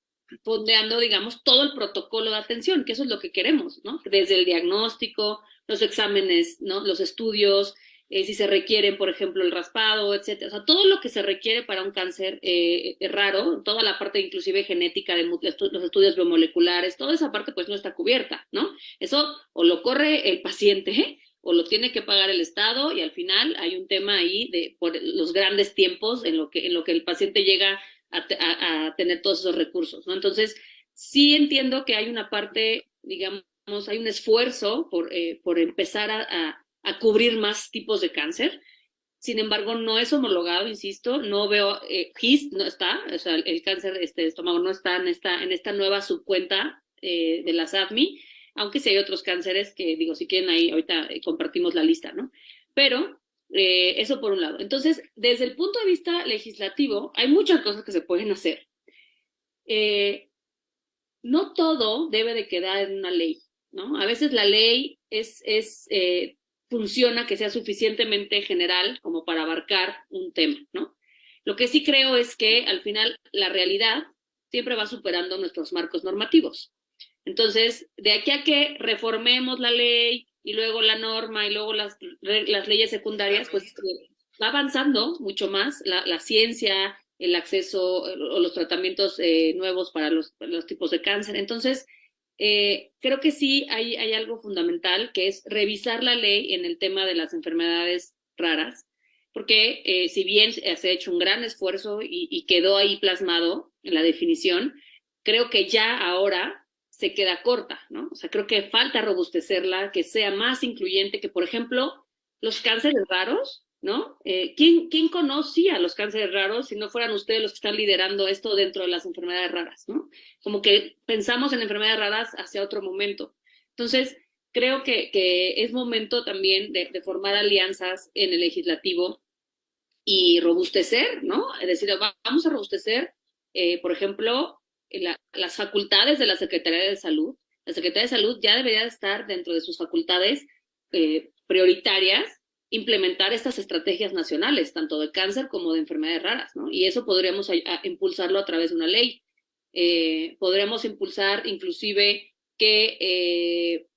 fondeando, digamos, todo el protocolo de atención, que eso es lo que queremos, ¿no? Desde el diagnóstico, los exámenes, ¿no? Los estudios, eh, si se requiere, por ejemplo, el raspado, etcétera. O sea, todo lo que se requiere para un cáncer eh, eh, raro, toda la parte inclusive genética de los estudios biomoleculares, toda esa parte pues no está cubierta, ¿no? Eso o lo corre el paciente o lo tiene que pagar el Estado y al final hay un tema ahí de los grandes tiempos en lo que, en lo que el paciente llega a, tener todos esos recursos, ¿no? Entonces, sí entiendo que hay una parte, digamos, hay un esfuerzo por, por empezar a cubrir más tipos de cáncer. Sin embargo, no es homologado, insisto, no veo, eh, GIST no está, o sea, el cáncer este, de estómago no está en esta, en esta nueva subcuenta eh, de la SADMI, aunque sí hay otros cánceres que, digo, si quieren ahí, ahorita eh, compartimos la lista, ¿no? Pero eso por un lado. Entonces, desde el punto de vista legislativo, hay muchas cosas que se pueden hacer. no todo debe de quedar en una ley, ¿no? A veces la ley es, es funciona que sea suficientemente general como para abarcar un tema, ¿no? Lo que sí creo es que al final la realidad siempre va superando nuestros marcos normativos. Entonces, de aquí a que reformemos la ley y luego la norma y luego las, las leyes secundarias, pues va avanzando mucho más la, la ciencia, el acceso o los tratamientos eh, nuevos para los, los tipos de cáncer. Entonces, eh, creo que sí hay, hay algo fundamental, que es revisar la ley en el tema de las enfermedades raras, porque eh, si bien se ha hecho un gran esfuerzo y, quedó ahí plasmado en la definición, creo que ya ahora se queda corta, ¿no? O sea, creo que falta robustecerla, que sea más incluyente, que por ejemplo, los cánceres raros, ¿no? Eh, ¿quién, ¿Quién conocía los cánceres raros si no fueran ustedes los que están liderando esto dentro de las enfermedades raras, ¿no? Como que pensamos en enfermedades raras hacia otro momento. Entonces, creo que, que es momento también de, formar alianzas en el legislativo y robustecer, ¿no? Es decir, vamos a robustecer, eh, por ejemplo, la, las facultades de la Secretaría de Salud. La Secretaría de Salud ya debería estar dentro de sus facultades eh, prioritarias implementar estas estrategias nacionales, tanto de cáncer como de enfermedades raras, ¿no? Y eso podríamos impulsarlo a través de una ley. Eh, podríamos impulsar inclusive que eh,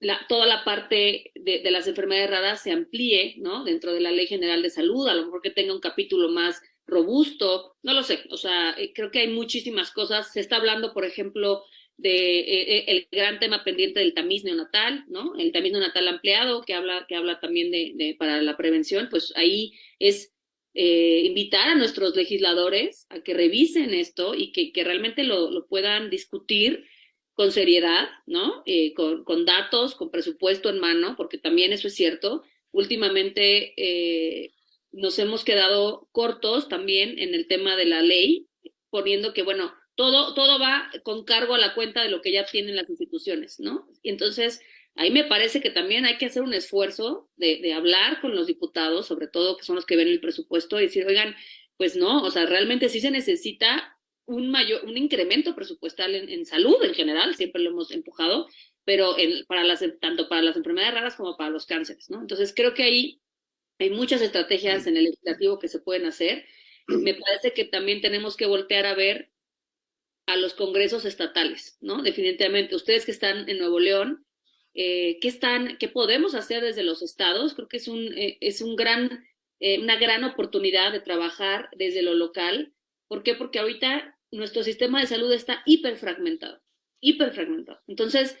la, toda la parte de, de, las enfermedades raras se amplíe, ¿no? Dentro de la Ley General de Salud, a lo mejor que tenga un capítulo más robusto, no lo sé, o sea, eh, creo que hay muchísimas cosas. Se está hablando, por ejemplo, de eh, el gran tema pendiente del tamiz neonatal, ¿no? El tamiz neonatal ampliado, que habla, que habla también de, de para la prevención, pues ahí es eh, invitar a nuestros legisladores a que revisen esto y que, que realmente lo, lo, puedan discutir con seriedad, ¿no? Eh, con, con, datos, con presupuesto en mano, porque también eso es cierto. Últimamente eh, nos hemos quedado cortos también en el tema de la ley, poniendo que, bueno, todo, todo va con cargo a la cuenta de lo que ya tienen las instituciones, ¿no? Entonces, ahí me parece que también hay que hacer un esfuerzo de, de, hablar con los diputados, sobre todo que son los que ven el presupuesto, y decir, oigan, pues no, o sea, realmente sí se necesita un mayor, un incremento presupuestal en, en salud en general, siempre lo hemos empujado, pero en, para las, tanto para las enfermedades raras como para los cánceres, ¿no? Entonces creo que ahí hay muchas estrategias en el legislativo que se pueden hacer. Me parece que también tenemos que voltear a ver a los congresos estatales, ¿no? Definitivamente, ustedes que están en Nuevo León, eh, ¿qué, están, ¿qué podemos hacer desde los estados? Creo que es, un, eh, es un gran, eh, una gran oportunidad de trabajar desde lo local. ¿Por qué? Porque ahorita nuestro sistema de salud está hiperfragmentado, hiperfragmentado. Entonces,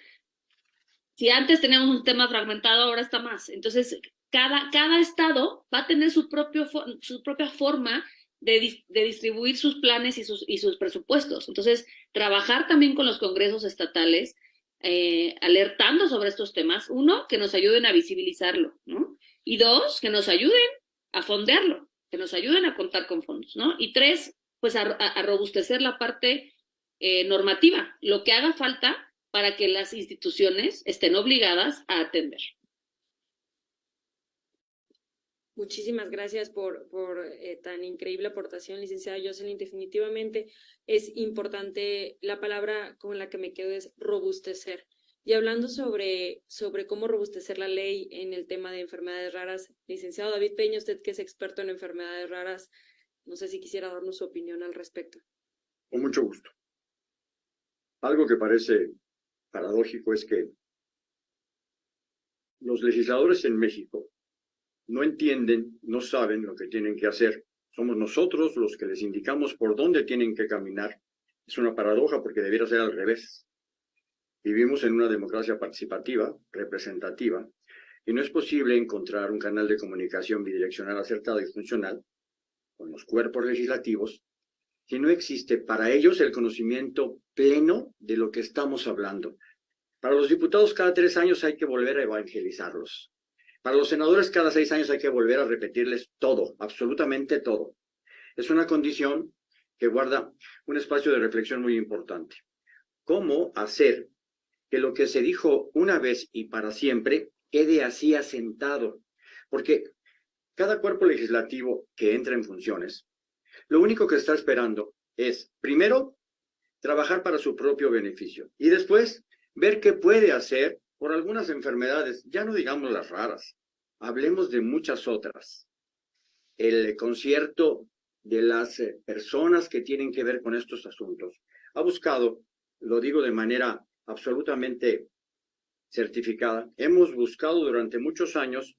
si antes teníamos un sistema fragmentado, ahora está más. Entonces, cada, cada estado va a tener su, propio, su propia forma de, distribuir sus planes y sus, y sus presupuestos. Entonces, trabajar también con los congresos estatales, eh, alertando sobre estos temas, uno, que nos ayuden a visibilizarlo, ¿no? Y dos, que nos ayuden a fondearlo, que nos ayuden a contar con fondos, ¿no? Y tres, pues a, a robustecer la parte eh, normativa, lo que haga falta para que las instituciones estén obligadas a atender. Muchísimas gracias por, por eh, tan increíble aportación, licenciada Jocelyn. Definitivamente es importante, la palabra con la que me quedo es robustecer. Y hablando sobre, sobre cómo robustecer la ley en el tema de enfermedades raras, licenciado David Peña, usted que es experto en enfermedades raras, no sé si quisiera darnos su opinión al respecto. Con mucho gusto. Algo que parece paradójico es que los legisladores en México no entienden, no saben lo que tienen que hacer. Somos nosotros los que les indicamos por dónde tienen que caminar. Es una paradoja porque debiera ser al revés. Vivimos en una democracia participativa, representativa, y no es posible encontrar un canal de comunicación bidireccional acertado y funcional con los cuerpos legislativos si no existe para ellos el conocimiento pleno de lo que estamos hablando. Para los diputados cada tres años hay que volver a evangelizarlos. Para los senadores cada seis años hay que volver a repetirles todo, absolutamente todo. Es una condición que guarda un espacio de reflexión muy importante. ¿Cómo hacer que lo que se dijo una vez y para siempre quede así asentado? Porque cada cuerpo legislativo que entra en funciones, lo único que está esperando es, primero, trabajar para su propio beneficio y después ver qué puede hacer por algunas enfermedades, ya no digamos las raras, hablemos de muchas otras. El concierto de las eh, personas que tienen que ver con estos asuntos ha buscado, lo digo de manera absolutamente certificada, hemos buscado durante muchos años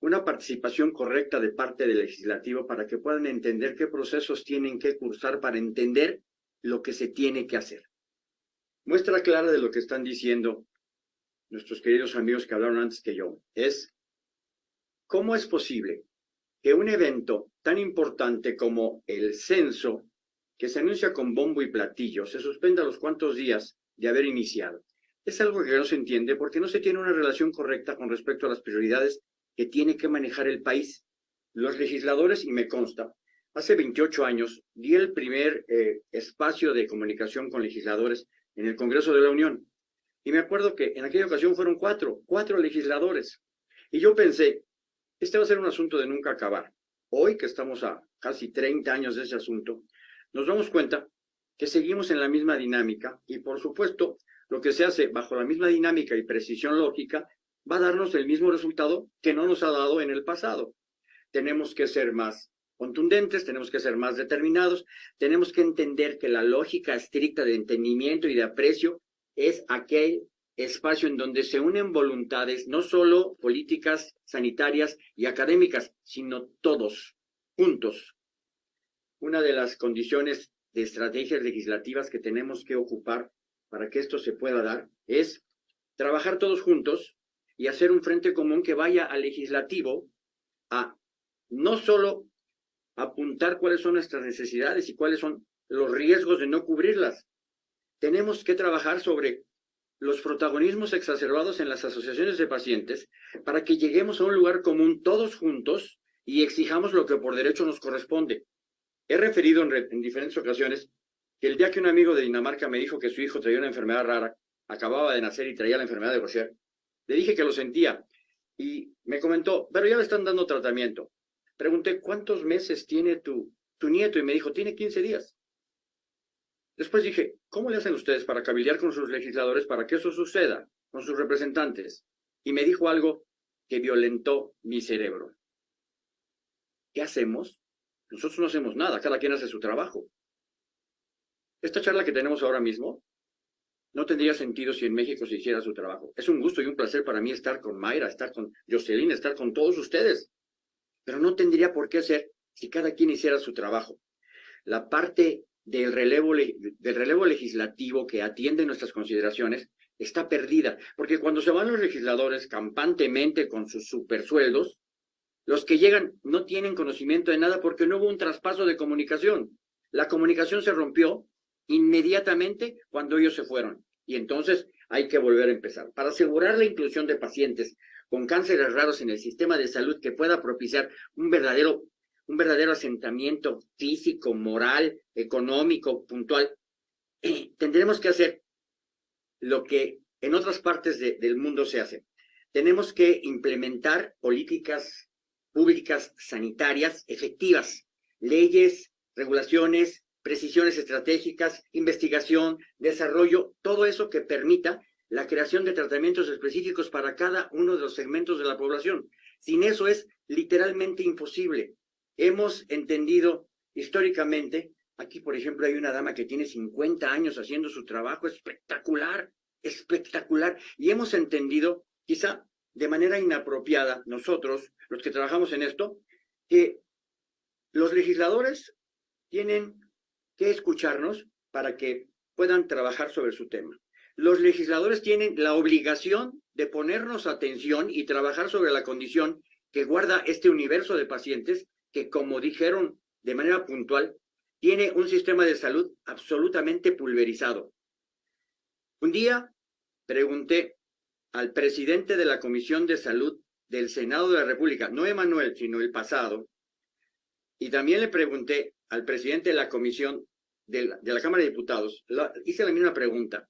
una participación correcta de parte del legislativo para que puedan entender qué procesos tienen que cursar para entender lo que se tiene que hacer. Muestra clara de lo que están diciendo nuestros queridos amigos que hablaron antes que yo es cómo es posible que un evento tan importante como el censo, que se anuncia con bombo y platillo, se suspenda los cuantos días de haber iniciado. Es algo que no se entiende porque no se tiene una relación correcta con respecto a las prioridades que tiene que manejar el país. Los legisladores, y me consta, hace 28 años di el primer eh, espacio de comunicación con legisladores en el Congreso de la Unión. Y me acuerdo que en aquella ocasión fueron cuatro, cuatro legisladores. Y yo pensé, este va a ser un asunto de nunca acabar. Hoy que estamos a casi 30 años de ese asunto, nos damos cuenta que seguimos en la misma dinámica y por supuesto lo que se hace bajo la misma dinámica y precisión lógica va a darnos el mismo resultado que no nos ha dado en el pasado. Tenemos que ser más contundentes, tenemos que ser más determinados, tenemos que entender que la lógica estricta de entendimiento y de aprecio es aquel espacio en donde se unen voluntades, no solo políticas, sanitarias y académicas, sino todos, juntos. Una de las condiciones de estrategias legislativas que tenemos que ocupar para que esto se pueda dar es trabajar todos juntos y hacer un frente común que vaya al legislativo a no solo apuntar cuáles son nuestras necesidades y cuáles son los riesgos de no cubrirlas. Tenemos que trabajar sobre los protagonismos exacerbados en las asociaciones de pacientes para que lleguemos a un lugar común todos juntos y exijamos lo que por derecho nos corresponde. He referido en, diferentes ocasiones que el día que un amigo de Dinamarca me dijo que su hijo traía una enfermedad rara, acababa de nacer y traía la enfermedad de Gaucher, le dije que lo sentía y me comentó, pero ya le están dando tratamiento. Pregunté, ¿cuántos meses tiene tu, tu nieto? Y me dijo, tiene 15 días. Después dije, ¿cómo le hacen ustedes para cabildear con sus legisladores para que eso suceda, con sus representantes? Y me dijo algo que violentó mi cerebro. ¿Qué hacemos? Nosotros no hacemos nada, cada quien hace su trabajo. Esta charla que tenemos ahora mismo no tendría sentido si en México se hiciera su trabajo. Es un gusto y un placer para mí estar con Mayra, estar con Jocelyn, estar con todos ustedes. Pero no tendría por qué ser si cada quien hiciera su trabajo. La parte del relevo, del relevo legislativo que atiende nuestras consideraciones está perdida, porque cuando se van los legisladores campantemente con sus supersueldos, los que llegan no tienen conocimiento de nada porque no hubo un traspaso de comunicación. La comunicación se rompió inmediatamente cuando ellos se fueron. Y entonces hay que volver a empezar. Para asegurar la inclusión de pacientes con cánceres raros en el sistema de salud que pueda propiciar un verdadero un verdadero asentamiento físico, moral, económico, puntual, eh, tendremos que hacer lo que en otras partes del mundo se hace. Tenemos que implementar políticas públicas sanitarias efectivas, leyes, regulaciones, precisiones estratégicas, investigación, desarrollo, todo eso que permita la creación de tratamientos específicos para cada uno de los segmentos de la población. Sin eso es literalmente imposible hemos entendido históricamente, aquí por ejemplo hay una dama que tiene 50 años haciendo su trabajo espectacular, espectacular, y hemos entendido, quizá de manera inapropiada, nosotros, los que trabajamos en esto, que los legisladores tienen que escucharnos para que puedan trabajar sobre su tema. Los legisladores tienen la obligación de ponernos atención y trabajar sobre la condición que guarda este universo de pacientes que, como dijeron de manera puntual, tiene un sistema de salud absolutamente pulverizado. Un día pregunté al presidente de la Comisión de Salud del Senado de la República, no Emanuel, sino el pasado, y también le pregunté al presidente de la Comisión de la, Cámara de Diputados, hice la misma pregunta,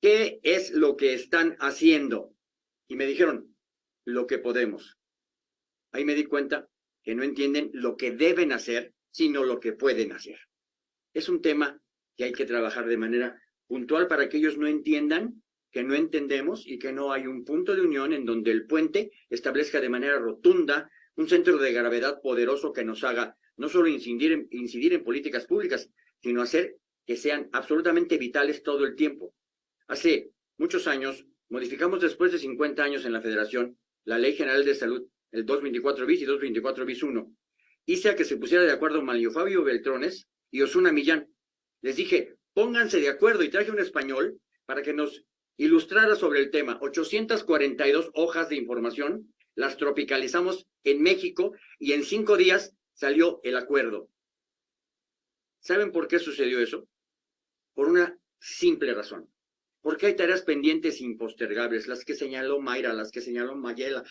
¿qué es lo que están haciendo? Y me dijeron, lo que podemos. Ahí me di cuenta que no entienden lo que deben hacer, sino lo que pueden hacer. Es un tema que hay que trabajar de manera puntual para que ellos no entiendan que no entendemos y que no hay un punto de unión en donde el puente establezca de manera rotunda un centro de gravedad poderoso que nos haga no solo incidir en, incidir en políticas públicas, sino hacer que sean absolutamente vitales todo el tiempo. Hace muchos años, modificamos después de 50 años en la Federación la Ley General de Salud el 224 bis y 224 bis 1. Hice a que se pusiera de acuerdo Mario Fabio Beltrones y Osuna Millán. Les dije, pónganse de acuerdo y traje un español para que nos ilustrara sobre el tema. 842 hojas de información, las tropicalizamos en México y en cinco días salió el acuerdo. ¿Saben por qué sucedió eso? Por una simple razón. Porque hay tareas pendientes impostergables, las que señaló Mayra, las que señaló Mayela.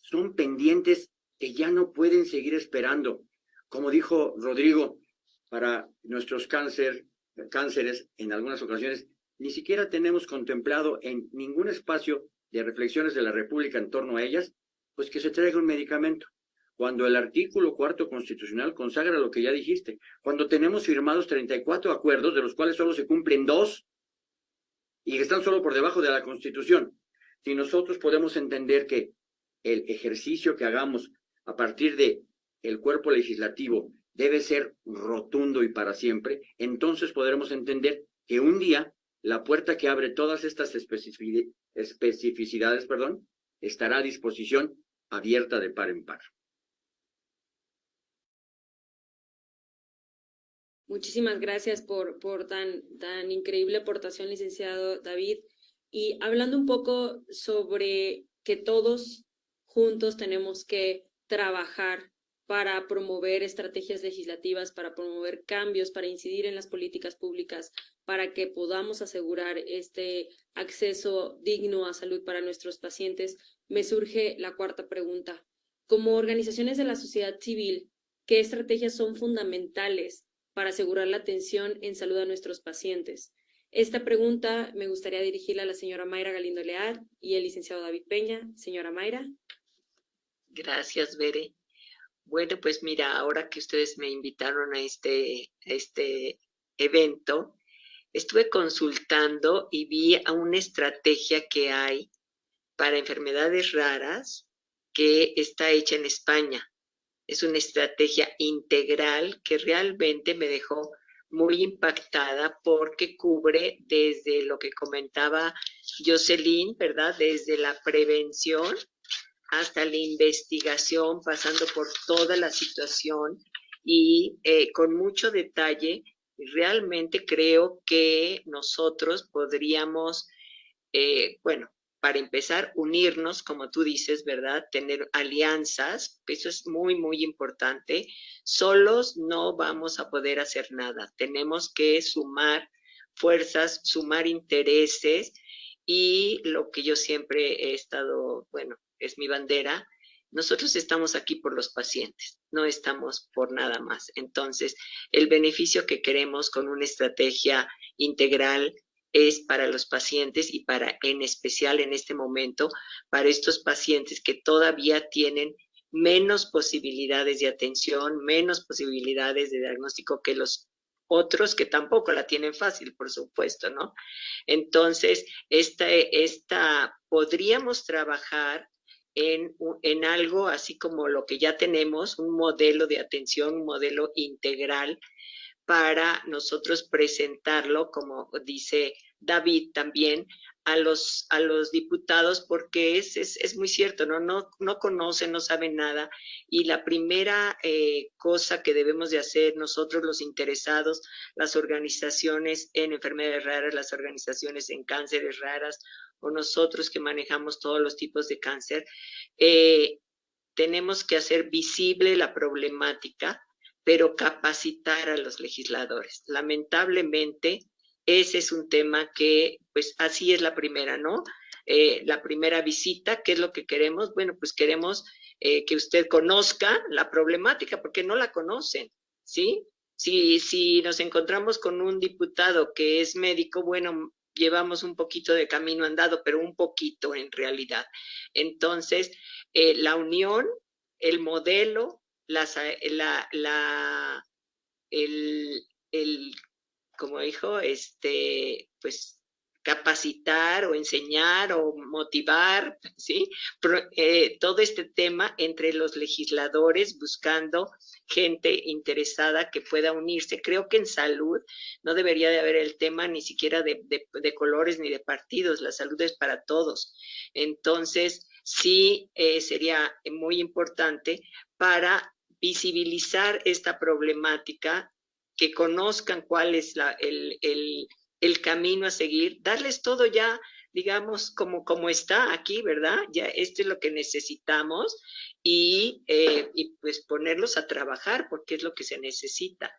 Son pendientes que ya no pueden seguir esperando. Como dijo Rodrigo, para nuestros cáncer, cánceres, en algunas ocasiones, ni siquiera tenemos contemplado en ningún espacio de reflexiones de la República en torno a ellas, pues que se traiga un medicamento. Cuando el artículo cuarto constitucional consagra lo que ya dijiste, cuando tenemos firmados 34 acuerdos, de los cuales solo se cumplen dos, y que están solo por debajo de la Constitución, si nosotros podemos entender que el ejercicio que hagamos a partir de el cuerpo legislativo debe ser rotundo y para siempre, entonces podremos entender que un día la puerta que abre todas estas especificidades, perdón, estará a disposición abierta de par en par. Muchísimas gracias por, por tan, tan increíble aportación, licenciado David. Y hablando un poco sobre que todos juntos tenemos que trabajar para promover estrategias legislativas, para promover cambios, para incidir en las políticas públicas, para que podamos asegurar este acceso digno a salud para nuestros pacientes, me surge la cuarta pregunta. Como organizaciones de la sociedad civil, ¿qué estrategias son fundamentales para asegurar la atención en salud a nuestros pacientes? Esta pregunta me gustaría dirigirla a la señora Mayra Galindo Leal y el licenciado David Peña. Señora Mayra. Gracias, Bere. Bueno, pues mira, ahora que ustedes me invitaron a este, este evento, estuve consultando y vi a una estrategia que hay para enfermedades raras que está hecha en España. Es una estrategia integral que realmente me dejó muy impactada porque cubre desde lo que comentaba Jocelyn, ¿verdad? Desde la prevención hasta la investigación, pasando por toda la situación y eh, con mucho detalle, realmente creo que nosotros podríamos, eh, bueno, para empezar, unirnos, como tú dices, ¿verdad? Tener alianzas, eso es muy, muy importante. Solos no vamos a poder hacer nada. Tenemos que sumar fuerzas, sumar intereses y lo que yo siempre he estado, bueno, es mi bandera, nosotros estamos aquí por los pacientes, no estamos por nada más. Entonces, el beneficio que queremos con una estrategia integral es para los pacientes y para, en especial en este momento, para estos pacientes que todavía tienen menos posibilidades de atención, menos posibilidades de diagnóstico que los otros que tampoco la tienen fácil, por supuesto, ¿no? Entonces, esta, esta podríamos trabajar en, algo así como lo que ya tenemos, un modelo de atención, un modelo integral para nosotros presentarlo, como dice David también, a los, a los diputados porque es, es, es, muy cierto, ¿no? No, no conocen, no saben nada. Y la primera eh, cosa que debemos de hacer nosotros los interesados, las organizaciones en enfermedades raras, las organizaciones en cánceres raras o nosotros que manejamos todos los tipos de cáncer, eh, tenemos que hacer visible la problemática, pero capacitar a los legisladores. Lamentablemente, ese es un tema que, pues así es la primera, ¿no? Eh, la primera visita, ¿qué es lo que queremos? Bueno, pues queremos eh, que usted conozca la problemática, porque no la conocen, ¿sí? Si, si nos encontramos con un diputado que es médico, bueno, llevamos un poquito de camino andado, pero un poquito en realidad. Entonces, eh, la unión, el modelo, la, la, el, el, como dijo, este, pues capacitar o enseñar o motivar, ¿sí? Eh, todo este tema entre los legisladores buscando gente interesada que pueda unirse. Creo que en salud no debería de haber el tema ni siquiera de, colores ni de partidos, la salud es para todos. Entonces, sí eh, sería muy importante para visibilizar esta problemática, que conozcan cuál es la, el, el el camino a seguir, darles todo ya, digamos, como, como está aquí, ¿verdad? Ya esto es lo que necesitamos y, eh, y pues ponerlos a trabajar porque es lo que se necesita.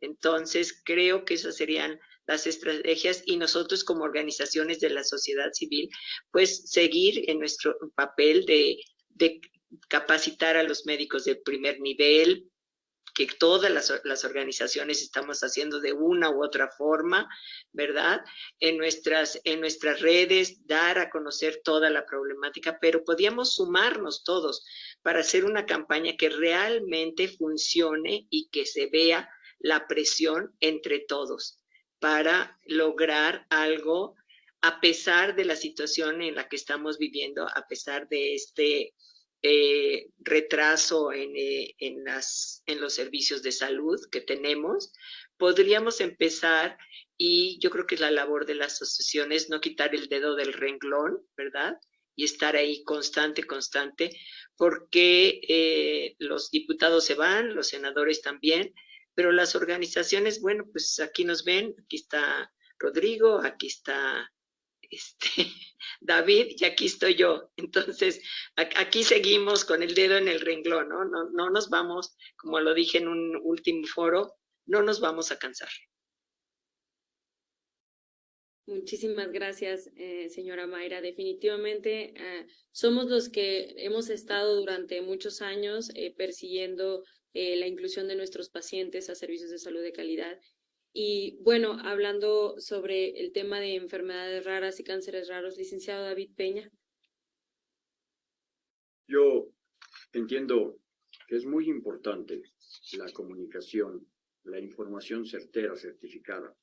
Entonces, creo que esas serían las estrategias y nosotros como organizaciones de la sociedad civil, pues seguir en nuestro papel de, de capacitar a los médicos de primer nivel, que todas las, organizaciones estamos haciendo de una u otra forma, ¿verdad? En nuestras, en nuestras redes, dar a conocer toda la problemática, pero podíamos sumarnos todos para hacer una campaña que realmente funcione y que se vea la presión entre todos para lograr algo a pesar de la situación en la que estamos viviendo, a pesar de este eh, retraso eh, en, las, en los servicios de salud que tenemos, podríamos empezar y yo creo que la labor de las asociaciones no quitar el dedo del renglón, ¿verdad? Y estar ahí constante, constante, porque eh, los diputados se van, los senadores también, pero las organizaciones, bueno, pues aquí nos ven, aquí está Rodrigo, aquí está este, David y aquí estoy yo. Entonces, aquí seguimos con el dedo en el renglón, ¿no? No, no nos vamos, como lo dije en un último foro, no nos vamos a cansar. Muchísimas gracias, eh, señora Mayra. Definitivamente eh, somos los que hemos estado durante muchos años eh, persiguiendo la inclusión de nuestros pacientes a servicios de salud de calidad y bueno, hablando sobre el tema de enfermedades raras y cánceres raros, licenciado David Peña. Yo entiendo que es muy importante la comunicación, la información certera, certificada,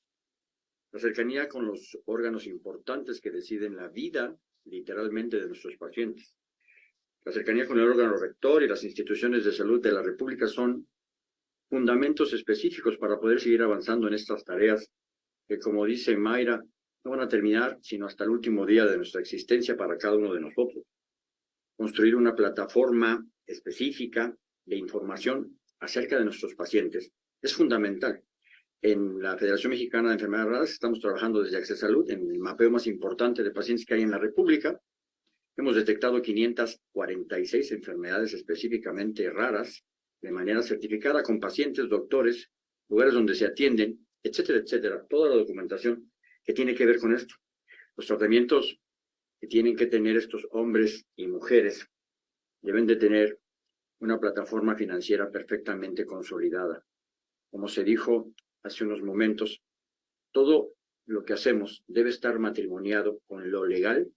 la cercanía con los órganos importantes que deciden la vida literalmente de nuestros pacientes. La cercanía con el órgano rector y las instituciones de salud de la República son fundamentos específicos para poder seguir avanzando en estas tareas que, como dice Mayra, no van a terminar sino hasta el último día de nuestra existencia para cada uno de nosotros. Construir una plataforma específica de información acerca de nuestros pacientes es fundamental. En la Federación Mexicana de Enfermedades Raras estamos trabajando desde Access Salud en el mapeo más importante de pacientes que hay en la República. Hemos detectado 546 enfermedades específicamente raras de manera certificada con pacientes, doctores, lugares donde se atienden, etcétera, etcétera. Toda la documentación que tiene que ver con esto. Los tratamientos que tienen que tener estos hombres y mujeres deben de tener una plataforma financiera perfectamente consolidada. Como se dijo hace unos momentos, todo lo que hacemos debe estar matrimoniado con lo legal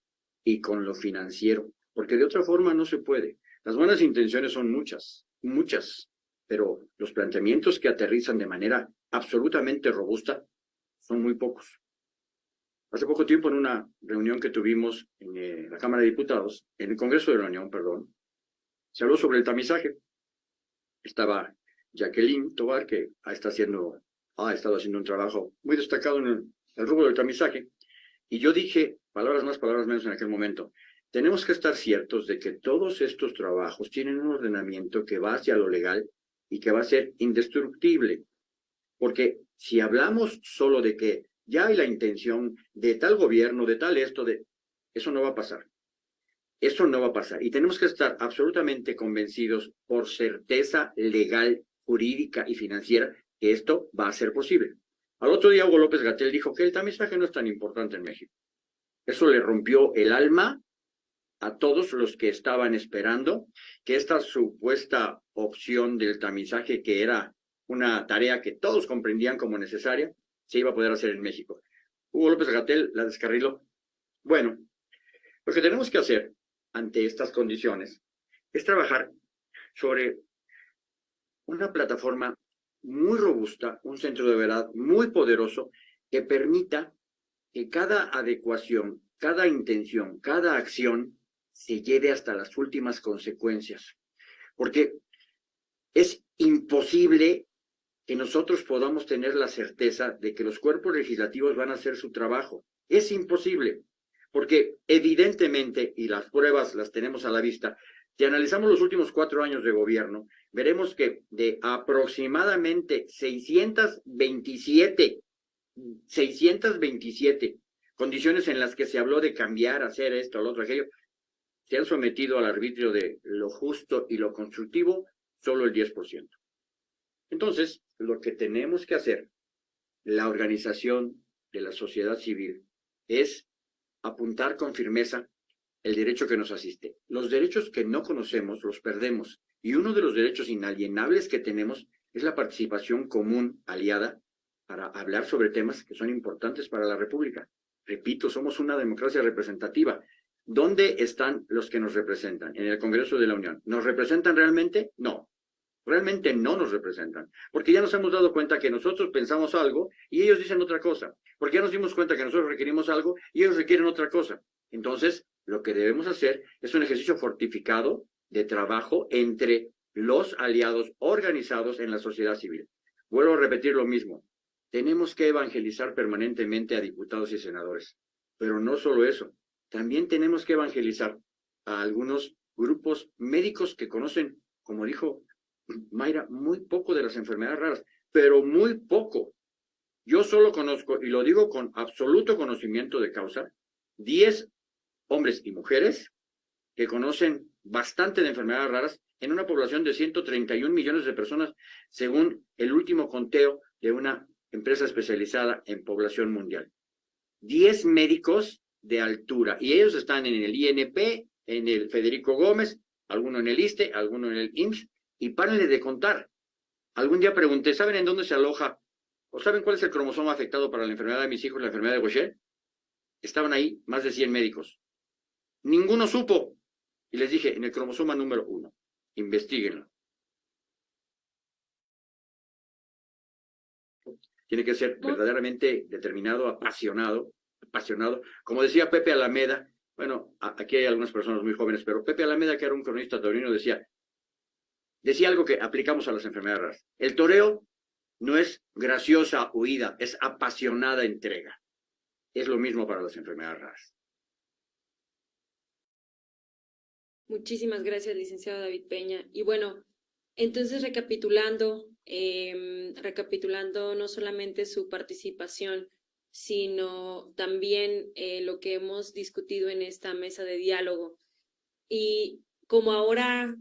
y con lo financiero, porque de otra forma no se puede. Las buenas intenciones son muchas, muchas, pero los planteamientos que aterrizan de manera absolutamente robusta son muy pocos. Hace poco tiempo, en una reunión que tuvimos en eh, la Cámara de Diputados, en el Congreso de la Unión, perdón, se habló sobre el tamizaje. Estaba Jacqueline Tobar, que ha, estado haciendo un trabajo muy destacado en el, el rubro del tamizaje, y yo dije, palabras más, palabras menos en aquel momento, tenemos que estar ciertos de que todos estos trabajos tienen un ordenamiento que va hacia lo legal y que va a ser indestructible. Porque si hablamos solo de que ya hay la intención de tal gobierno, de tal esto, de eso no va a pasar. Eso no va a pasar. Y tenemos que estar absolutamente convencidos por certeza legal, jurídica y financiera que esto va a ser posible. Al otro día Hugo López Gatel dijo que el tamizaje no es tan importante en México. Eso le rompió el alma a todos los que estaban esperando que esta supuesta opción del tamizaje, que era una tarea que todos comprendían como necesaria, se iba a poder hacer en México. Hugo López Gatel la descarriló. Bueno, lo que tenemos que hacer ante estas condiciones es trabajar sobre una plataforma muy robusta, un centro de verdad muy poderoso que permita que cada adecuación, cada intención, cada acción se lleve hasta las últimas consecuencias. Porque es imposible que nosotros podamos tener la certeza de que los cuerpos legislativos van a hacer su trabajo. Es imposible, porque evidentemente, y las pruebas las tenemos a la vista, si analizamos los últimos cuatro años de gobierno, veremos que de aproximadamente 627, 627 condiciones en las que se habló de cambiar, hacer esto, lo otro, aquello, se han sometido al arbitrio de lo justo y lo constructivo solo el 10%. Entonces, lo que tenemos que hacer, la organización de la sociedad civil es apuntar con firmeza el derecho que nos asiste. Los derechos que no conocemos los perdemos y uno de los derechos inalienables que tenemos es la participación común aliada para hablar sobre temas que son importantes para la República. Repito, somos una democracia representativa. ¿Dónde están los que nos representan? En el Congreso de la Unión. ¿Nos representan realmente? No. Realmente no nos representan. Porque ya nos hemos dado cuenta que nosotros pensamos algo y ellos dicen otra cosa. Porque ya nos dimos cuenta que nosotros requerimos algo y ellos requieren otra cosa. Entonces, lo que debemos hacer es un ejercicio fortificado de trabajo entre los aliados organizados en la sociedad civil. Vuelvo a repetir lo mismo. Tenemos que evangelizar permanentemente a diputados y senadores. Pero no solo eso. También tenemos que evangelizar a algunos grupos médicos que conocen, como dijo Mayra, muy poco de las enfermedades raras, pero muy poco. Yo solo conozco, y lo digo con absoluto conocimiento de causa, 10 hombres y mujeres que conocen bastante de enfermedades raras en una población de 131 millones de personas, según el último conteo de una empresa especializada en población mundial. 10 médicos de altura, y ellos están en el INP, en el Federico Gómez, alguno en el ISTE, alguno en el IMSS, y párenle de contar. Algún día pregunté, ¿saben en dónde se aloja? ¿O saben cuál es el cromosoma afectado para la enfermedad de mis hijos, la enfermedad de Gaucher? Estaban ahí más de 100 médicos. Ninguno supo. Y les dije, en el cromosoma número uno, investiguenlo. Tiene que ser verdaderamente determinado, apasionado, apasionado. Como decía Pepe Alameda, bueno, aquí hay algunas personas muy jóvenes, pero Pepe Alameda, que era un cronista taurino, decía, decía algo que aplicamos a las enfermedades raras. El toreo no es graciosa huida, es apasionada entrega. Es lo mismo para las enfermedades raras. Muchísimas gracias, licenciado David Peña. Y bueno, entonces recapitulando, em, recapitulando no solamente su participación, sino también eh, lo que hemos discutido en esta mesa de diálogo. Y como ahora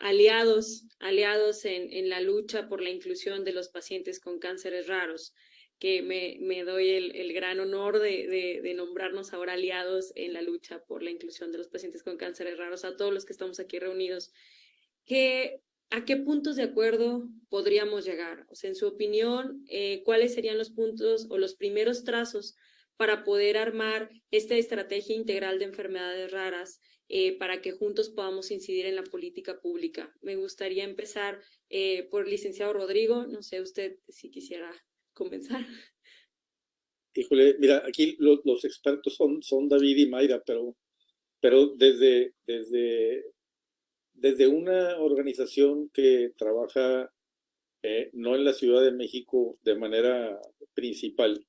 aliados, aliados en, en, la lucha por la inclusión de los pacientes con cánceres raros, que me, me doy el, el, gran honor de, de, nombrarnos ahora aliados en la lucha por la inclusión de los pacientes con cánceres raros, a todos los que estamos aquí reunidos, que, ¿a qué puntos de acuerdo podríamos llegar? O sea, en su opinión, eh, ¿cuáles serían los puntos o los primeros trazos para poder armar esta estrategia integral de enfermedades raras eh, para que juntos podamos incidir en la política pública? Me gustaría empezar eh, por el licenciado Rodrigo, no sé usted si quisiera comenzar. Híjole, mira, aquí los, expertos son, son David y Mayra, pero, pero desde, desde, desde una organización que trabaja eh, no en la Ciudad de México de manera principal,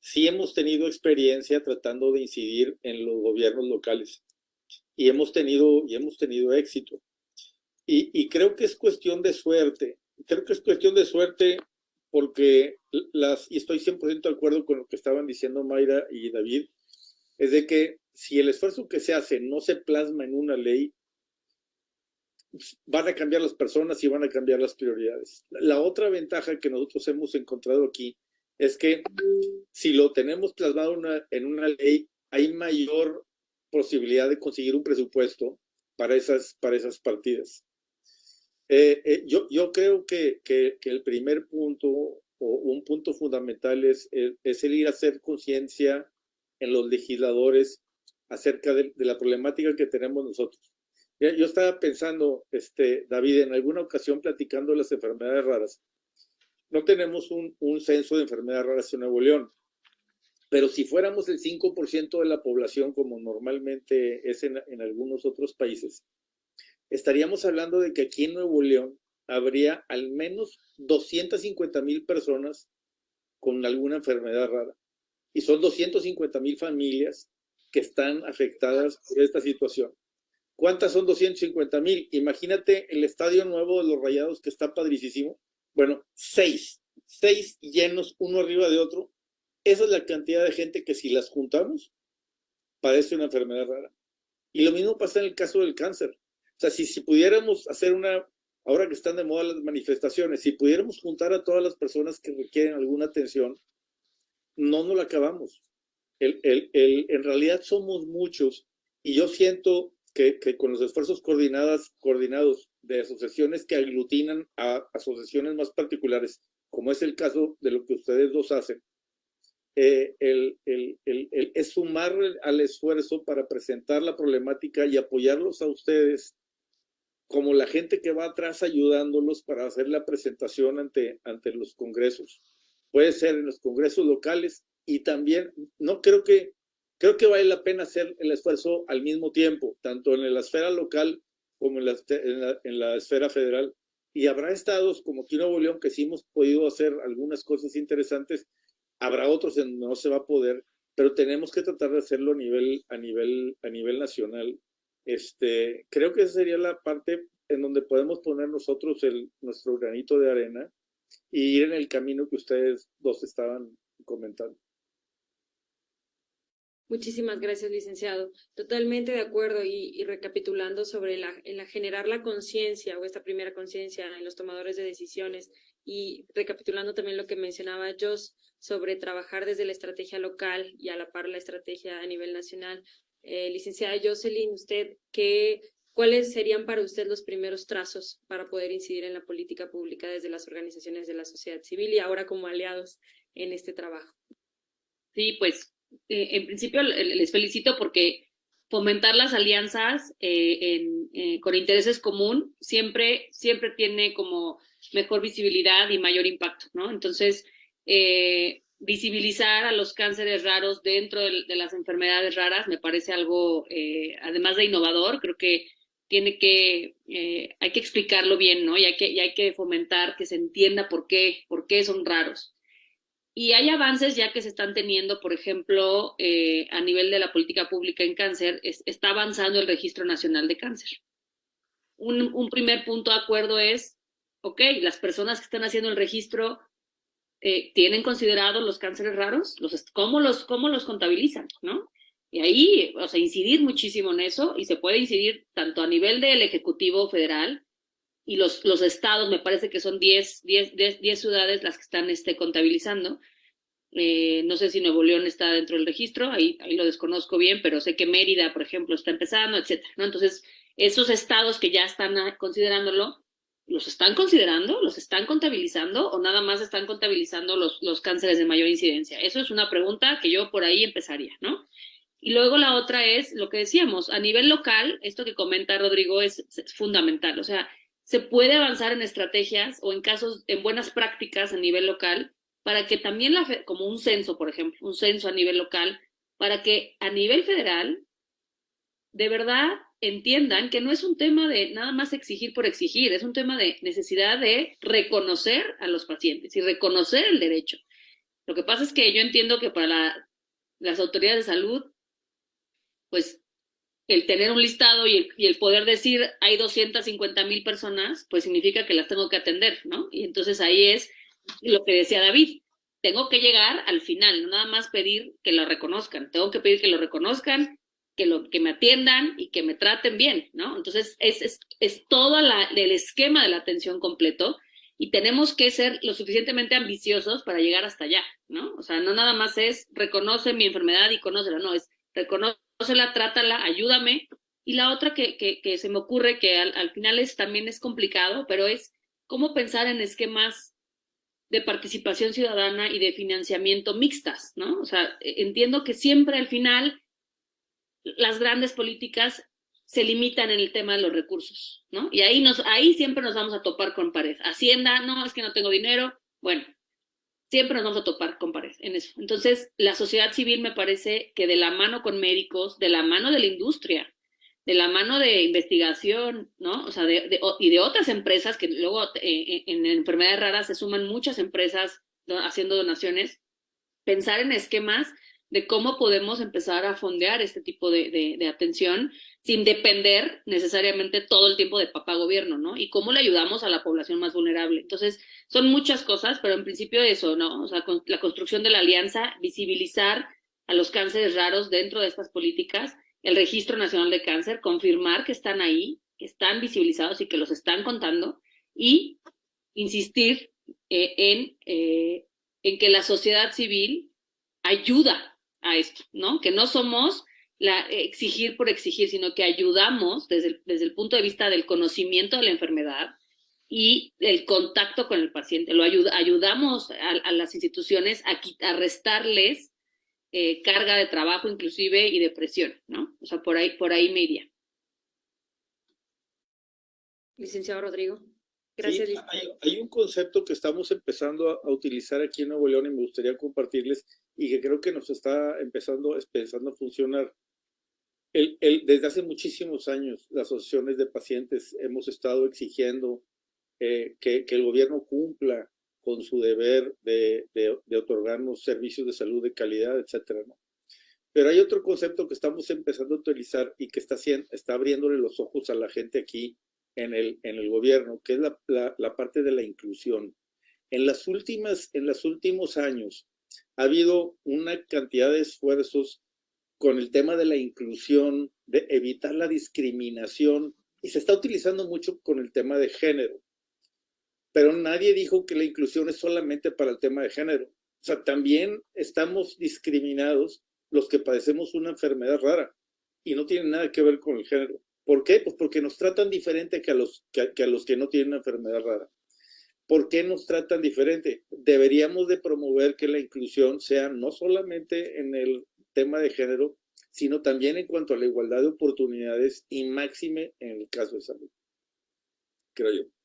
sí hemos tenido experiencia tratando de incidir en los gobiernos locales y hemos tenido, y hemos tenido éxito. Y, y creo que es cuestión de suerte. Creo que es cuestión de suerte porque las, y estoy 100% de acuerdo con lo que estaban diciendo Mayra y David, es de que si el esfuerzo que se hace no se plasma en una ley, van a cambiar las personas y van a cambiar las prioridades. La otra ventaja que nosotros hemos encontrado aquí es que si lo tenemos plasmado en una ley, hay mayor posibilidad de conseguir un presupuesto para esas, para esas partidas. Eh, eh, yo, yo creo que, que, el primer punto o un punto fundamental es, es, el ir a hacer conciencia en los legisladores acerca de, la problemática que tenemos nosotros. Yo estaba pensando, este, David, en alguna ocasión platicando las enfermedades raras. No tenemos un, un censo de enfermedades raras en Nuevo León, pero si fuéramos el 5% de la población, como normalmente es en, en algunos otros países, estaríamos hablando de que aquí en Nuevo León habría al menos 250 mil personas con alguna enfermedad rara. Y son 250 mil familias que están afectadas por esta situación. ¿Cuántas son 250 mil? Imagínate el estadio nuevo de los Rayados que está padricísimo. Bueno, seis, seis llenos uno arriba de otro. Esa es la cantidad de gente que si las juntamos, padece una enfermedad rara. Y lo mismo pasa en el caso del cáncer. O sea, si, si pudiéramos hacer una, ahora que están de moda las manifestaciones, si pudiéramos juntar a todas las personas que requieren alguna atención, no nos la acabamos. El, el, el, en realidad somos muchos y yo siento que, con los esfuerzos coordinados de asociaciones que aglutinan a asociaciones más particulares, como es el caso de lo que ustedes dos hacen, eh, el, el, el, es sumar al esfuerzo para presentar la problemática y apoyarlos a ustedes como la gente que va atrás ayudándolos para hacer la presentación ante, ante los congresos. Puede ser en los congresos locales y también, no creo que, creo que vale la pena hacer el esfuerzo al mismo tiempo, tanto en la esfera local como en la, en la, esfera federal. Y habrá estados como aquí Nuevo León que sí hemos podido hacer algunas cosas interesantes, habrá otros en donde no se va a poder, pero tenemos que tratar de hacerlo a nivel, a nivel, a nivel nacional. Este, creo que esa sería la parte en donde podemos poner nosotros el, nuestro granito de arena y ir en el camino que ustedes dos estaban comentando. Muchísimas gracias, licenciado. Totalmente de acuerdo y, recapitulando sobre la, generar la conciencia o esta primera conciencia en los tomadores de decisiones y recapitulando también lo que mencionaba Jos sobre trabajar desde la estrategia local y a la par la estrategia a nivel nacional. Eh, licenciada Jocelyn, usted, ¿qué, ¿cuáles serían para usted los primeros trazos para poder incidir en la política pública desde las organizaciones de la sociedad civil y ahora como aliados en este trabajo? Sí, pues eh, en principio les felicito porque fomentar las alianzas eh, eh, con intereses común siempre, siempre tiene como mejor visibilidad y mayor impacto, ¿no? Entonces, visibilizar a los cánceres raros dentro de, las enfermedades raras me parece algo, además de innovador, creo que tiene que, hay que explicarlo bien, ¿no? Y hay que, y hay que fomentar que se entienda por qué, por qué son raros. Y hay avances ya que se están teniendo, por ejemplo, eh, a nivel de la política pública en cáncer, está avanzando el Registro Nacional de Cáncer. Un, primer punto de acuerdo es, ok, las personas que están haciendo el registro eh, tienen considerado los cánceres raros, los, ¿cómo, los, ¿cómo los contabilizan? ¿no? Y ahí, o sea, incidir muchísimo en eso y se puede incidir tanto a nivel del Ejecutivo Federal y los, los estados, me parece que son 10, 10, 10, ciudades las que están este, contabilizando. Eh, no sé si Nuevo León está dentro del registro, ahí, ahí lo desconozco bien, pero sé que Mérida, por ejemplo, está empezando, etcétera, ¿no? Entonces, esos estados que ya están ah, considerándolo, ¿los están considerando? ¿Los están contabilizando? ¿O nada más están contabilizando los, los cánceres de mayor incidencia? Eso es una pregunta que yo por ahí empezaría, ¿no? Y luego la otra es lo que decíamos, a nivel local, esto que comenta Rodrigo es, es fundamental, o sea, se puede avanzar en estrategias o en casos, en buenas prácticas a nivel local, para que también, la, como un censo, por ejemplo, un censo a nivel local, para que a nivel federal, de verdad entiendan que no es un tema de nada más exigir por exigir, es un tema de necesidad de reconocer a los pacientes y reconocer el derecho. Lo que pasa es que yo entiendo que para las autoridades de salud, pues el tener un listado y el, poder decir hay 250 mil personas, pues significa que las tengo que atender, ¿no? Y entonces ahí es lo que decía David, tengo que llegar al final, no nada más pedir que lo reconozcan, tengo que pedir que lo reconozcan, que, lo, que me atiendan y que me traten bien, ¿no? Entonces es, es, es todo el esquema de la atención completo y tenemos que ser lo suficientemente ambiciosos para llegar hasta allá, ¿no? O sea, no nada más es reconoce mi enfermedad y conócela, no, es reconoce la trátala, ayúdame. Y la otra que, que, se me ocurre, que al, final es, también es complicado, pero es cómo pensar en esquemas de participación ciudadana y de financiamiento mixtas, ¿no? O sea, e, entiendo que siempre al final las grandes políticas se limitan en el tema de los recursos, ¿no? Y ahí, nos, ahí siempre nos vamos a topar con pared. Hacienda, no, es que no tengo dinero. Bueno, siempre nos vamos a topar con pared en eso. Entonces, la sociedad civil me parece que de la mano con médicos, de la mano de la industria, de la mano de investigación, ¿no? O sea, de, y de otras empresas que luego eh, eh, en enfermedades raras se suman muchas empresas haciendo donaciones, pensar en esquemas de cómo podemos empezar a fondear este tipo de, de, atención sin depender necesariamente todo el tiempo de papá gobierno, ¿no? Y cómo le ayudamos a la población más vulnerable. Entonces, son muchas cosas, pero en principio eso, ¿no? O sea, la construcción de la alianza, visibilizar a los cánceres raros dentro de estas políticas, el Registro Nacional de Cáncer, confirmar que están ahí, que están visibilizados y que los están contando, y insistir eh, en, eh, en que la sociedad civil ayuda a esto, ¿no? Que no somos la, exigir por exigir, sino que ayudamos desde el, desde el punto de vista del conocimiento de la enfermedad y el contacto con el paciente. Lo ayuda, ayudamos a, las instituciones a, a restarles eh, carga de trabajo inclusive y depresión, ¿no? O sea, por ahí, por ahí me iría. Licenciado Rodrigo. Gracias. hay, un concepto que estamos empezando a, utilizar aquí en Nuevo León y me gustaría compartirles y que creo que nos está empezando, empezando a funcionar. El, el, desde hace muchísimos años, las asociaciones de pacientes hemos estado exigiendo eh, que, que, el gobierno cumpla con su deber de, otorgarnos servicios de salud de calidad, etcétera. Pero hay otro concepto que estamos empezando a utilizar y que está, está abriéndole los ojos a la gente aquí en el, en el gobierno, que es la, la, parte de la inclusión. En las últimas, en los últimos años ha habido una cantidad de esfuerzos con el tema de la inclusión, de evitar la discriminación, y se está utilizando mucho con el tema de género. Pero nadie dijo que la inclusión es solamente para el tema de género. O sea, también estamos discriminados los que padecemos una enfermedad rara y no tiene nada que ver con el género. ¿Por qué? Pues porque nos tratan diferente que a los que, no tienen una enfermedad rara. ¿Por qué nos tratan diferente? Deberíamos de promover que la inclusión sea no solamente en el tema de género, sino también en cuanto a la igualdad de oportunidades y máxime en el caso de salud. Creo yo.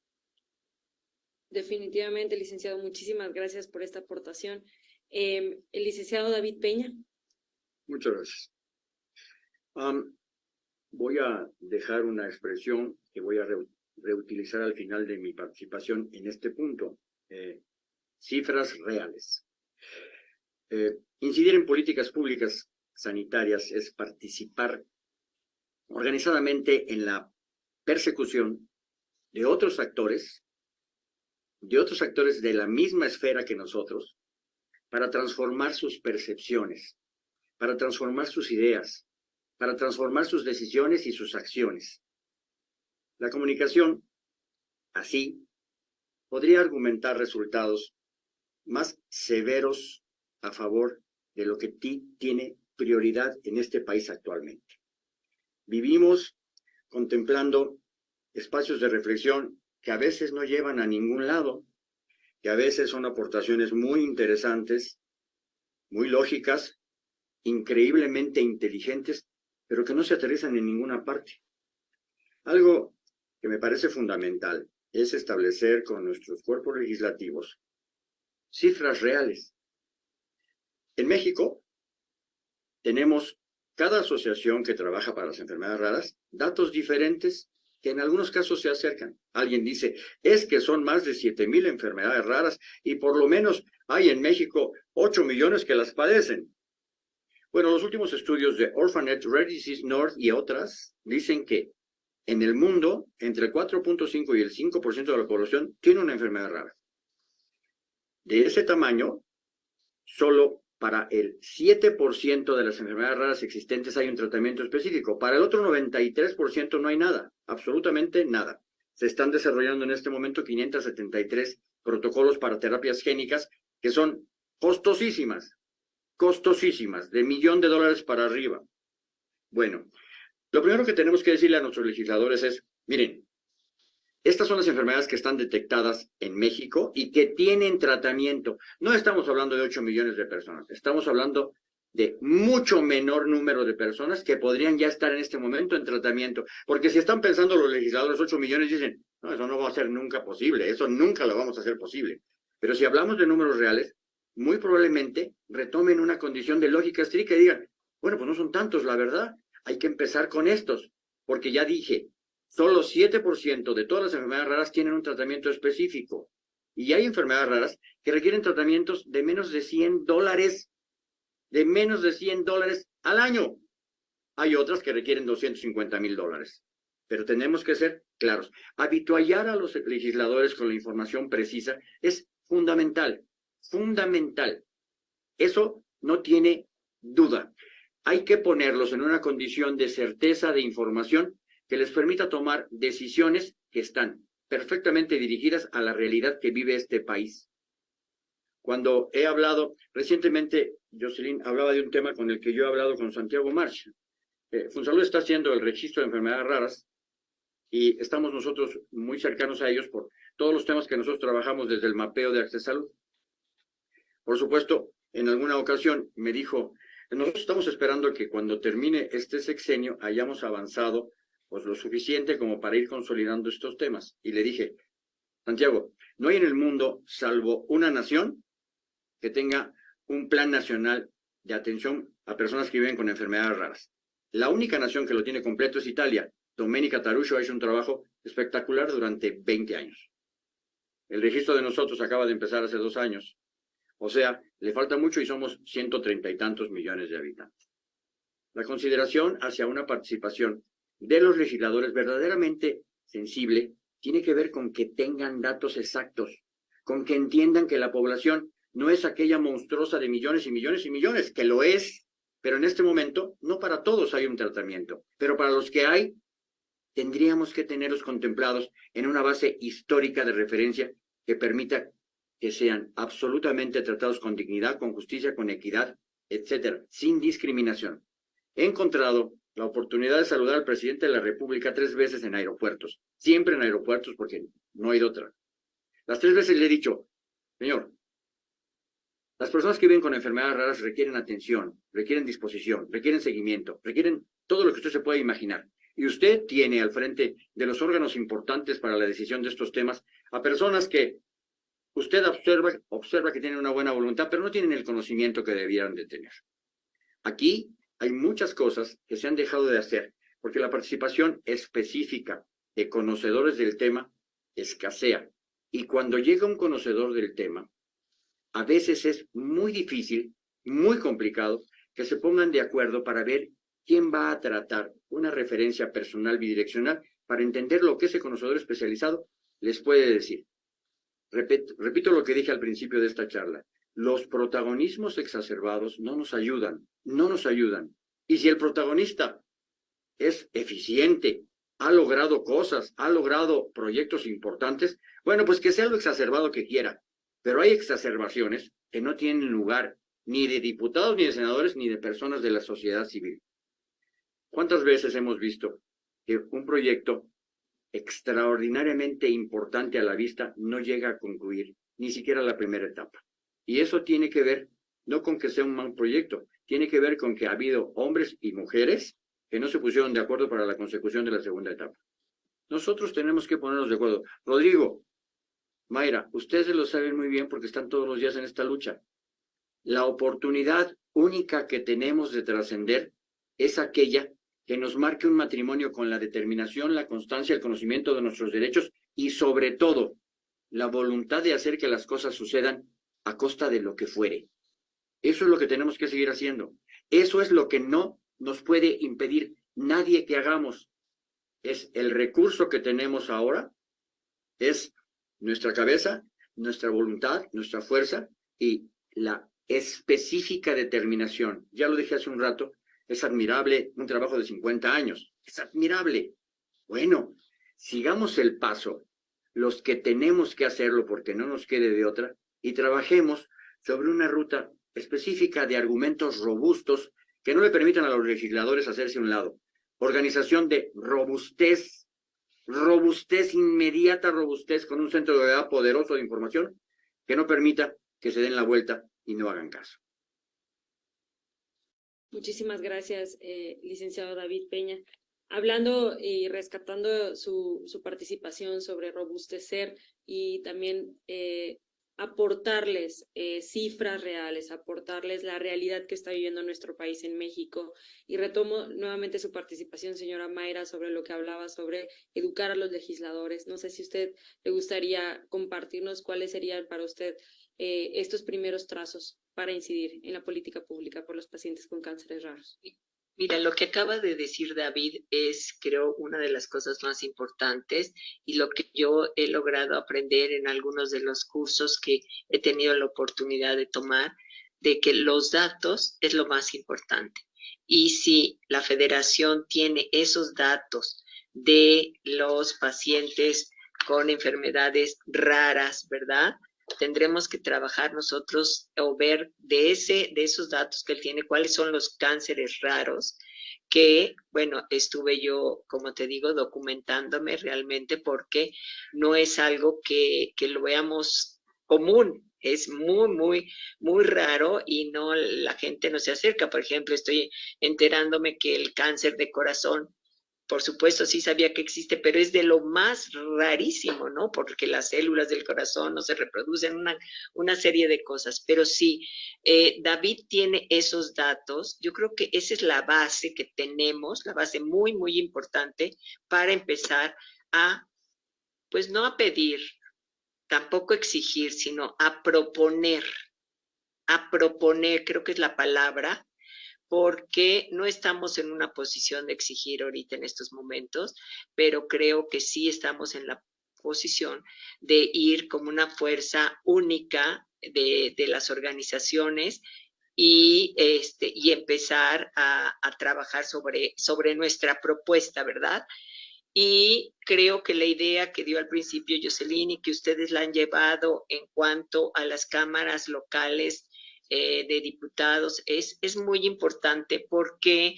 Definitivamente, licenciado, muchísimas gracias por esta aportación. Em, el licenciado David Peña. Muchas gracias voy a dejar una expresión que voy a reutilizar al final de mi participación en este punto. Eh, cifras reales. Eh, incidir en políticas públicas sanitarias es participar organizadamente en la persecución de otros actores, de otros actores de la misma esfera que nosotros, para transformar sus percepciones, para transformar sus ideas, para transformar sus decisiones y sus acciones. La comunicación, así, podría argumentar resultados más severos a favor de lo que tiene prioridad en este país actualmente. Vivimos contemplando espacios de reflexión que a veces no llevan a ningún lado, que a veces son aportaciones muy interesantes, muy lógicas, increíblemente inteligentes, pero que no se aterrizan en ninguna parte. Algo que me parece fundamental es establecer con nuestros cuerpos legislativos cifras reales. En México tenemos cada asociación que trabaja para las enfermedades raras datos diferentes que en algunos casos se acercan. Alguien dice, es que son más de 7 mil enfermedades raras y por lo menos hay en México 8 millones que las padecen. Bueno, los últimos estudios de Orphanet, Rare Disease North y otras dicen que en el mundo, entre el 4.5 y el 5% de la población tiene una enfermedad rara. De ese tamaño, solo para el 7% de las enfermedades raras existentes hay un tratamiento específico. Para el otro 93% no hay nada, absolutamente nada. Se están desarrollando en este momento 573 protocolos para terapias génicas que son costosísimas, costosísimas, de millón de dólares para arriba. Bueno, lo primero que tenemos que decirle a nuestros legisladores es, miren, estas son las enfermedades que están detectadas en México y que tienen tratamiento. No estamos hablando de 8 millones de personas, estamos hablando de mucho menor número de personas que podrían ya estar en este momento en tratamiento. Porque si están pensando los legisladores 8 millones, dicen, no, eso no va a ser nunca posible, eso nunca lo vamos a hacer posible. Pero si hablamos de números reales, muy probablemente retomen una condición de lógica estricta y digan, bueno, pues no son tantos, la verdad, hay que empezar con estos, porque ya dije, solo 7% de todas las enfermedades raras tienen un tratamiento específico. Y hay enfermedades raras que requieren tratamientos de menos de 100 dólares, de menos de 100 dólares al año. Hay otras que requieren 250 mil dólares. Pero tenemos que ser claros. Habituallar a los legisladores con la información precisa es fundamental fundamental. Eso no tiene duda. Hay que ponerlos en una condición de certeza de información que les permita tomar decisiones que están perfectamente dirigidas a la realidad que vive este país. Cuando he hablado, recientemente Jocelyn hablaba de un tema con el que yo he hablado con Santiago March. Eh, Funsalud está haciendo el registro de enfermedades raras y estamos nosotros muy cercanos a ellos por todos los temas que nosotros trabajamos desde el mapeo de acceso a salud. Por supuesto, en alguna ocasión me dijo, nosotros estamos esperando que cuando termine este sexenio hayamos avanzado pues lo suficiente como para ir consolidando estos temas. Y le dije, Santiago, no hay en el mundo, salvo una nación, que tenga un plan nacional de atención a personas que viven con enfermedades raras. La única nación que lo tiene completo es Italia. Domenica Tarucho ha hecho un trabajo espectacular durante 20 años. El registro de nosotros acaba de empezar hace dos años. O sea, le falta mucho y somos ciento treinta y tantos millones de habitantes. La consideración hacia una participación de los legisladores verdaderamente sensible tiene que ver con que tengan datos exactos, con que entiendan que la población no es aquella monstruosa de millones y millones y millones, que lo es, pero en este momento no para todos hay un tratamiento, pero para los que hay, tendríamos que tenerlos contemplados en una base histórica de referencia que permita que sean absolutamente tratados con dignidad, con justicia, con equidad, etcétera, sin discriminación. He encontrado la oportunidad de saludar al presidente de la República tres veces en aeropuertos, siempre en aeropuertos porque no hay otra. Las tres veces le he dicho, señor, las personas que viven con enfermedades raras requieren atención, requieren disposición, requieren seguimiento, requieren todo lo que usted se pueda imaginar. Y usted tiene al frente de los órganos importantes para la decisión de estos temas a personas que usted observa, observa que tienen una buena voluntad, pero no tienen el conocimiento que debieran de tener. Aquí hay muchas cosas que se han dejado de hacer, porque la participación específica de conocedores del tema escasea. Y cuando llega un conocedor del tema, a veces es muy difícil, muy complicado, que se pongan de acuerdo para ver quién va a tratar una referencia personal bidireccional para entender lo que ese conocedor especializado les puede decir. repito lo que dije al principio de esta charla. Los protagonismos exacerbados no nos ayudan, no nos ayudan. Y si el protagonista es eficiente, ha logrado cosas, ha logrado proyectos importantes, bueno, pues que sea lo exacerbado que quiera. Pero hay exacerbaciones que no tienen lugar ni de diputados, ni de senadores, ni de personas de la sociedad civil. ¿Cuántas veces hemos visto que un proyecto extraordinariamente importante a la vista no llega a concluir ni siquiera la primera etapa? Y eso tiene que ver no con que sea un mal proyecto, tiene que ver con que ha habido hombres y mujeres que no se pusieron de acuerdo para la consecución de la segunda etapa. Nosotros tenemos que ponernos de acuerdo. Rodrigo, Mayra, ustedes lo saben muy bien porque están todos los días en esta lucha. La oportunidad única que tenemos de trascender es aquella que nos marque un matrimonio con la determinación, la constancia, el conocimiento de nuestros derechos y sobre todo la voluntad de hacer que las cosas sucedan a costa de lo que fuere. Eso es lo que tenemos que seguir haciendo. Eso es lo que no nos puede impedir nadie que hagamos. Es el recurso que tenemos ahora, es nuestra cabeza, nuestra voluntad, nuestra fuerza y la específica determinación. Ya lo dije hace un rato, es admirable un trabajo de 50 años. Es admirable. Bueno, sigamos el paso, los que tenemos que hacerlo porque no nos quede de otra, y trabajemos sobre una ruta específica de argumentos robustos que no le permitan a los legisladores hacerse un lado. Organización de robustez, robustez inmediata, robustez con un centro de edad poderoso de información que no permita que se den la vuelta y no hagan caso. Muchísimas gracias, eh, licenciado David Peña. Hablando y rescatando su, su participación sobre robustecer y también eh, aportarles eh, cifras reales, aportarles la realidad que está viviendo nuestro país en México. Y retomo nuevamente su participación, señora Mayra, sobre lo que hablaba sobre educar a los legisladores. No sé si usted le gustaría compartirnos cuáles serían para usted eh, estos primeros trazos para incidir en la política pública por los pacientes con cánceres raros. Mira, lo que acaba de decir David es, creo, una de las cosas más importantes y lo que yo he logrado aprender en algunos de los cursos que he tenido la oportunidad de tomar, de que los datos es lo más importante. Y si la federación tiene esos datos de los pacientes con enfermedades raras, ¿verdad? Tendremos que trabajar nosotros o ver de, ese, de esos datos que él tiene, cuáles son los cánceres raros, que, bueno, estuve yo, como te digo, documentándome realmente porque no es algo que, que lo veamos común, es muy, muy, muy raro y no, la gente no se acerca. Por ejemplo, estoy enterándome que el cáncer de corazón por supuesto sí sabía que existe, pero es de lo más rarísimo, ¿no? Porque las células del corazón no se reproducen, una, una serie de cosas. Pero sí, eh, David tiene esos datos. Yo creo que esa es la base que tenemos, la base muy, muy importante para empezar a, pues no a pedir, tampoco exigir, sino a proponer, a proponer, creo que es la palabra, porque no estamos en una posición de exigir ahorita en estos momentos, pero creo que sí estamos en la posición de ir como una fuerza única de, las organizaciones y, este, y empezar a, trabajar sobre, sobre nuestra propuesta, ¿verdad? Y creo que la idea que dio al principio Jocelyn y que ustedes la han llevado en cuanto a las cámaras locales eh, de diputados es, es muy importante porque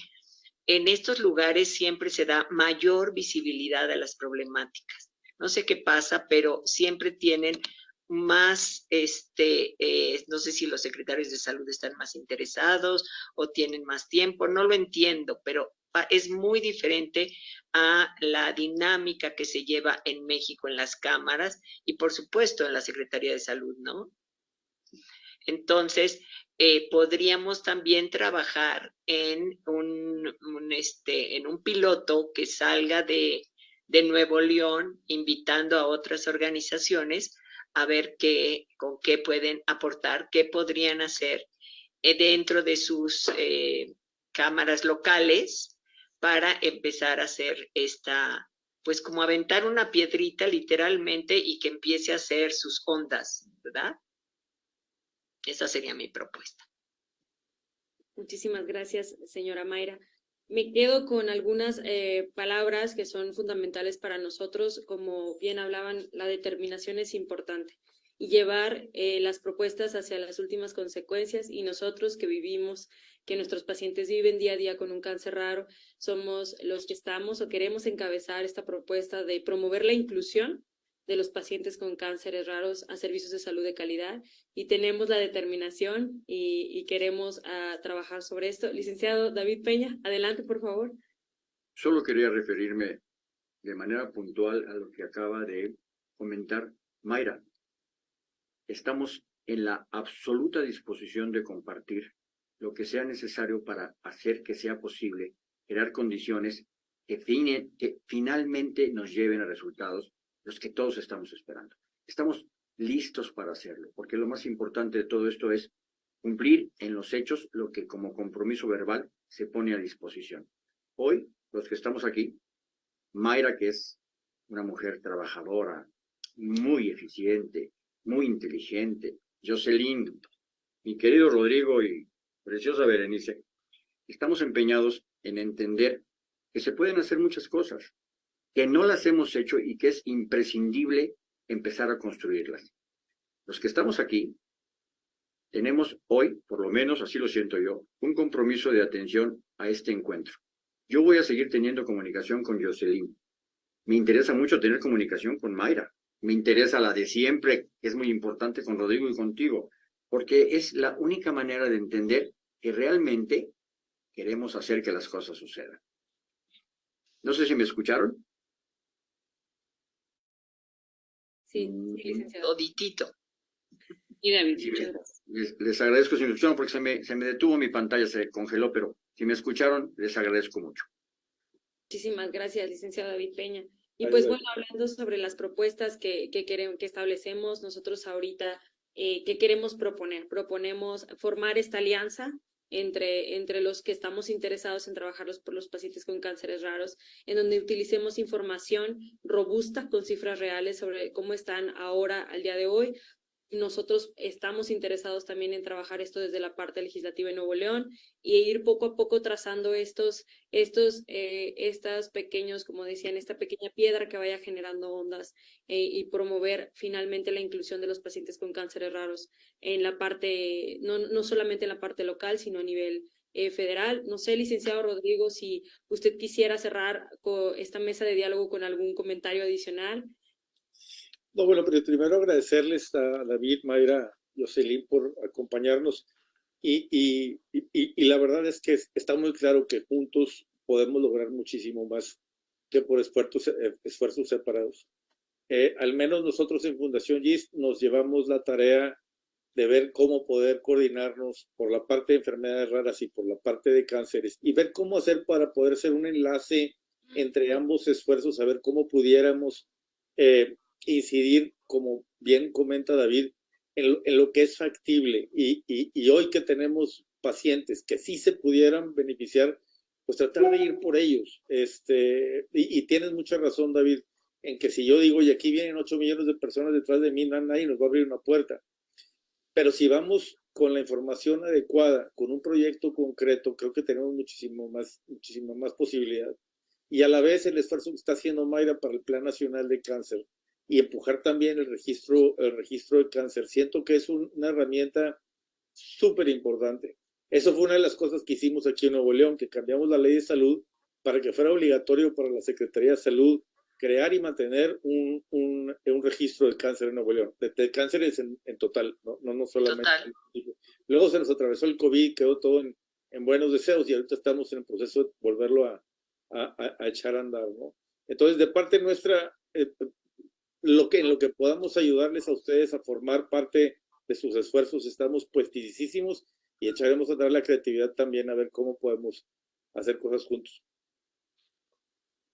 en estos lugares siempre se da mayor visibilidad a las problemáticas. No sé qué pasa, pero siempre tienen más, este, eh, no sé si los secretarios de salud están más interesados o tienen más tiempo, no lo entiendo, pero es muy diferente a la dinámica que se lleva en México en las cámaras y por supuesto en la Secretaría de Salud, ¿no? Entonces, eh, podríamos también trabajar en un, este, en un piloto que salga de, de Nuevo León, invitando a otras organizaciones a ver qué, con qué pueden aportar, qué podrían hacer eh, dentro de sus eh, cámaras locales para empezar a hacer esta, pues como aventar una piedrita literalmente y que empiece a hacer sus ondas, ¿verdad? Esa sería mi propuesta. Muchísimas gracias, señora Mayra. Me quedo con algunas eh, palabras que son fundamentales para nosotros. Como bien hablaban, la determinación es importante y llevar eh, las propuestas hacia las últimas consecuencias y nosotros que vivimos, que nuestros pacientes viven día a día con un cáncer raro, somos los que estamos o queremos encabezar esta propuesta de promover la inclusión de los pacientes con cánceres raros a servicios de salud de calidad y tenemos la determinación y, queremos ah, trabajar sobre esto. Licenciado David Peña, adelante por favor. Solo quería referirme de manera puntual a lo que acaba de comentar Mayra. Estamos en la absoluta disposición de compartir lo que sea necesario para hacer que sea posible crear condiciones que, que finalmente nos lleven a resultados los que todos estamos esperando. Estamos listos para hacerlo, porque lo más importante de todo esto es cumplir en los hechos lo que como compromiso verbal se pone a disposición. Hoy, los que estamos aquí, Mayra, que es una mujer trabajadora, muy eficiente, muy inteligente, Jocelyn, mi querido Rodrigo y preciosa Berenice, estamos empeñados en entender que se pueden hacer muchas cosas, que no las hemos hecho y que es imprescindible empezar a construirlas. Los que estamos aquí, tenemos hoy, por lo menos así lo siento yo, un compromiso de atención a este encuentro. Yo voy a seguir teniendo comunicación con Jocelyn. Me interesa mucho tener comunicación con Mayra. Me interesa la de siempre, que es muy importante con Rodrigo y contigo, porque es la única manera de entender que realmente queremos hacer que las cosas sucedan. No sé si me escucharon. Sí, sí, licenciado. Toditito. Y David, les, agradezco si me escucharon porque se me, se me detuvo mi pantalla, se congeló, pero si me escucharon, les agradezco mucho. Muchísimas gracias, licenciado David Peña. Y pues bueno, hablando sobre las propuestas que, que, queremos, que establecemos nosotros ahorita, eh, ¿qué queremos proponer? Proponemos formar esta alianza entre, entre los que estamos interesados en trabajar por los pacientes con cánceres raros, en donde utilicemos información robusta con cifras reales sobre cómo están ahora, al día de hoy, nosotros estamos interesados también en trabajar esto desde la parte legislativa de Nuevo León y ir poco a poco trazando estos, estos, eh, estas pequeños, como decían, esta pequeña piedra que vaya generando ondas eh, y promover finalmente la inclusión de los pacientes con cánceres raros en la parte, no, no solamente en la parte local, sino a nivel eh, federal. No sé, licenciado Rodrigo, si usted quisiera cerrar esta mesa de diálogo con algún comentario adicional. No, bueno, pero primero agradecerles a David, Mayra, Jocelyn por acompañarnos. Y, y, y, la verdad es que está muy claro que juntos podemos lograr muchísimo más que por esfuerzos, eh, esfuerzos separados. Eh, al menos nosotros en Fundación GIS nos llevamos la tarea de ver cómo poder coordinarnos por la parte de enfermedades raras y por la parte de cánceres y ver cómo hacer para poder ser un enlace entre ambos esfuerzos, a ver cómo pudiéramos eh, incidir, como bien comenta David, en, lo que es factible. Y, y, hoy que tenemos pacientes que sí se pudieran beneficiar, pues tratar de ir por ellos. Este, y, tienes mucha razón, David, en que si yo digo, y aquí vienen 8 millones de personas detrás de mí, nadie nos va a abrir una puerta. Pero si vamos con la información adecuada, con un proyecto concreto, creo que tenemos muchísimo más, muchísima más posibilidad. Y a la vez el esfuerzo que está haciendo Mayra para el Plan Nacional de Cáncer, y empujar también el registro, el registro de cáncer. Siento que es una herramienta súper importante. Eso fue una de las cosas que hicimos aquí en Nuevo León, que cambiamos la ley de salud para que fuera obligatorio para la Secretaría de Salud crear y mantener un, un, un registro de cáncer en Nuevo León, de, cánceres en, en, total, no, no, no solamente. Luego se nos atravesó el COVID, quedó todo en, en, buenos deseos y ahorita estamos en el proceso de volverlo a, a, a echar a andar. ¿no? Entonces, de parte nuestra, eh, lo que, en lo que podamos ayudarles a ustedes a formar parte de sus esfuerzos, estamos puestísimos y echaremos a dar la creatividad también a ver cómo podemos hacer cosas juntos.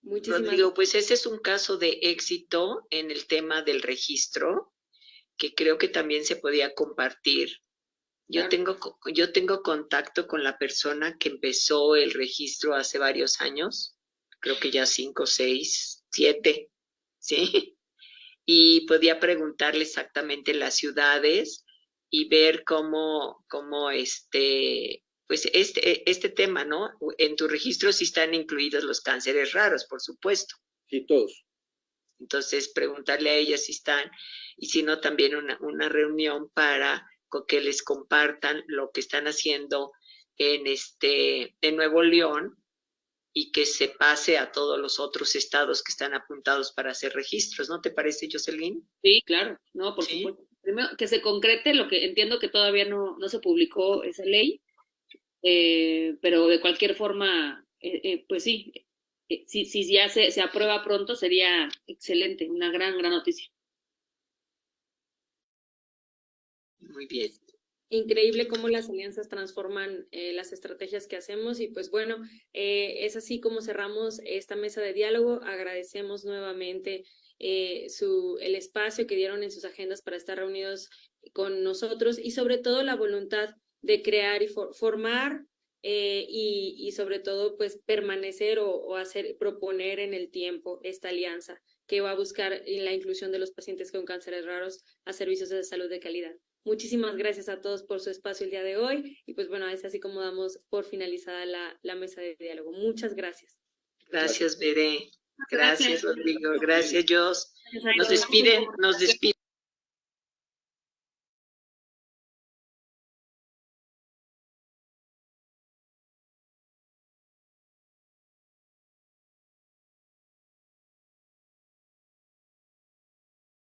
Muchísimas Rodrigo, pues ese es un caso de éxito en el tema del registro, que creo que también se podía compartir. Yo, tengo, yo tengo contacto con la persona que empezó el registro hace varios años, creo que ya cinco, seis, siete, ¿sí? Y podía preguntarle exactamente las ciudades y ver cómo, cómo este, pues este, este tema, ¿no? En tu registro sí están incluidos los cánceres raros, por supuesto. Sí, todos. Entonces, preguntarle a ellas si están, y si no, también una, una reunión para que les compartan lo que están haciendo en este, en Nuevo León, y que se pase a todos los otros estados que están apuntados para hacer registros, ¿no te parece, Jocelyn? Sí, claro, no, por supuesto. Primero, que se concrete lo que entiendo que todavía no, no se publicó esa ley, eh, pero de cualquier forma, eh, eh, pues sí, si, si ya se, se aprueba pronto sería excelente, una gran, gran noticia. Muy bien increíble cómo las alianzas transforman eh, las estrategias que hacemos y pues bueno, eh, es así como cerramos esta mesa de diálogo. Agradecemos nuevamente eh, el espacio que dieron en sus agendas para estar reunidos con nosotros y sobre todo la voluntad de crear y formar y, y, sobre todo pues permanecer o, o hacer, proponer en el tiempo esta alianza que va a buscar la inclusión de los pacientes con cánceres raros a servicios de salud de calidad. Muchísimas gracias a todos por su espacio el día de hoy y pues bueno, es así como damos por finalizada la, la mesa de diálogo. Muchas gracias. Gracias, Bere. Gracias, Rodrigo. Gracias, Jos. Nos despiden, nos despiden.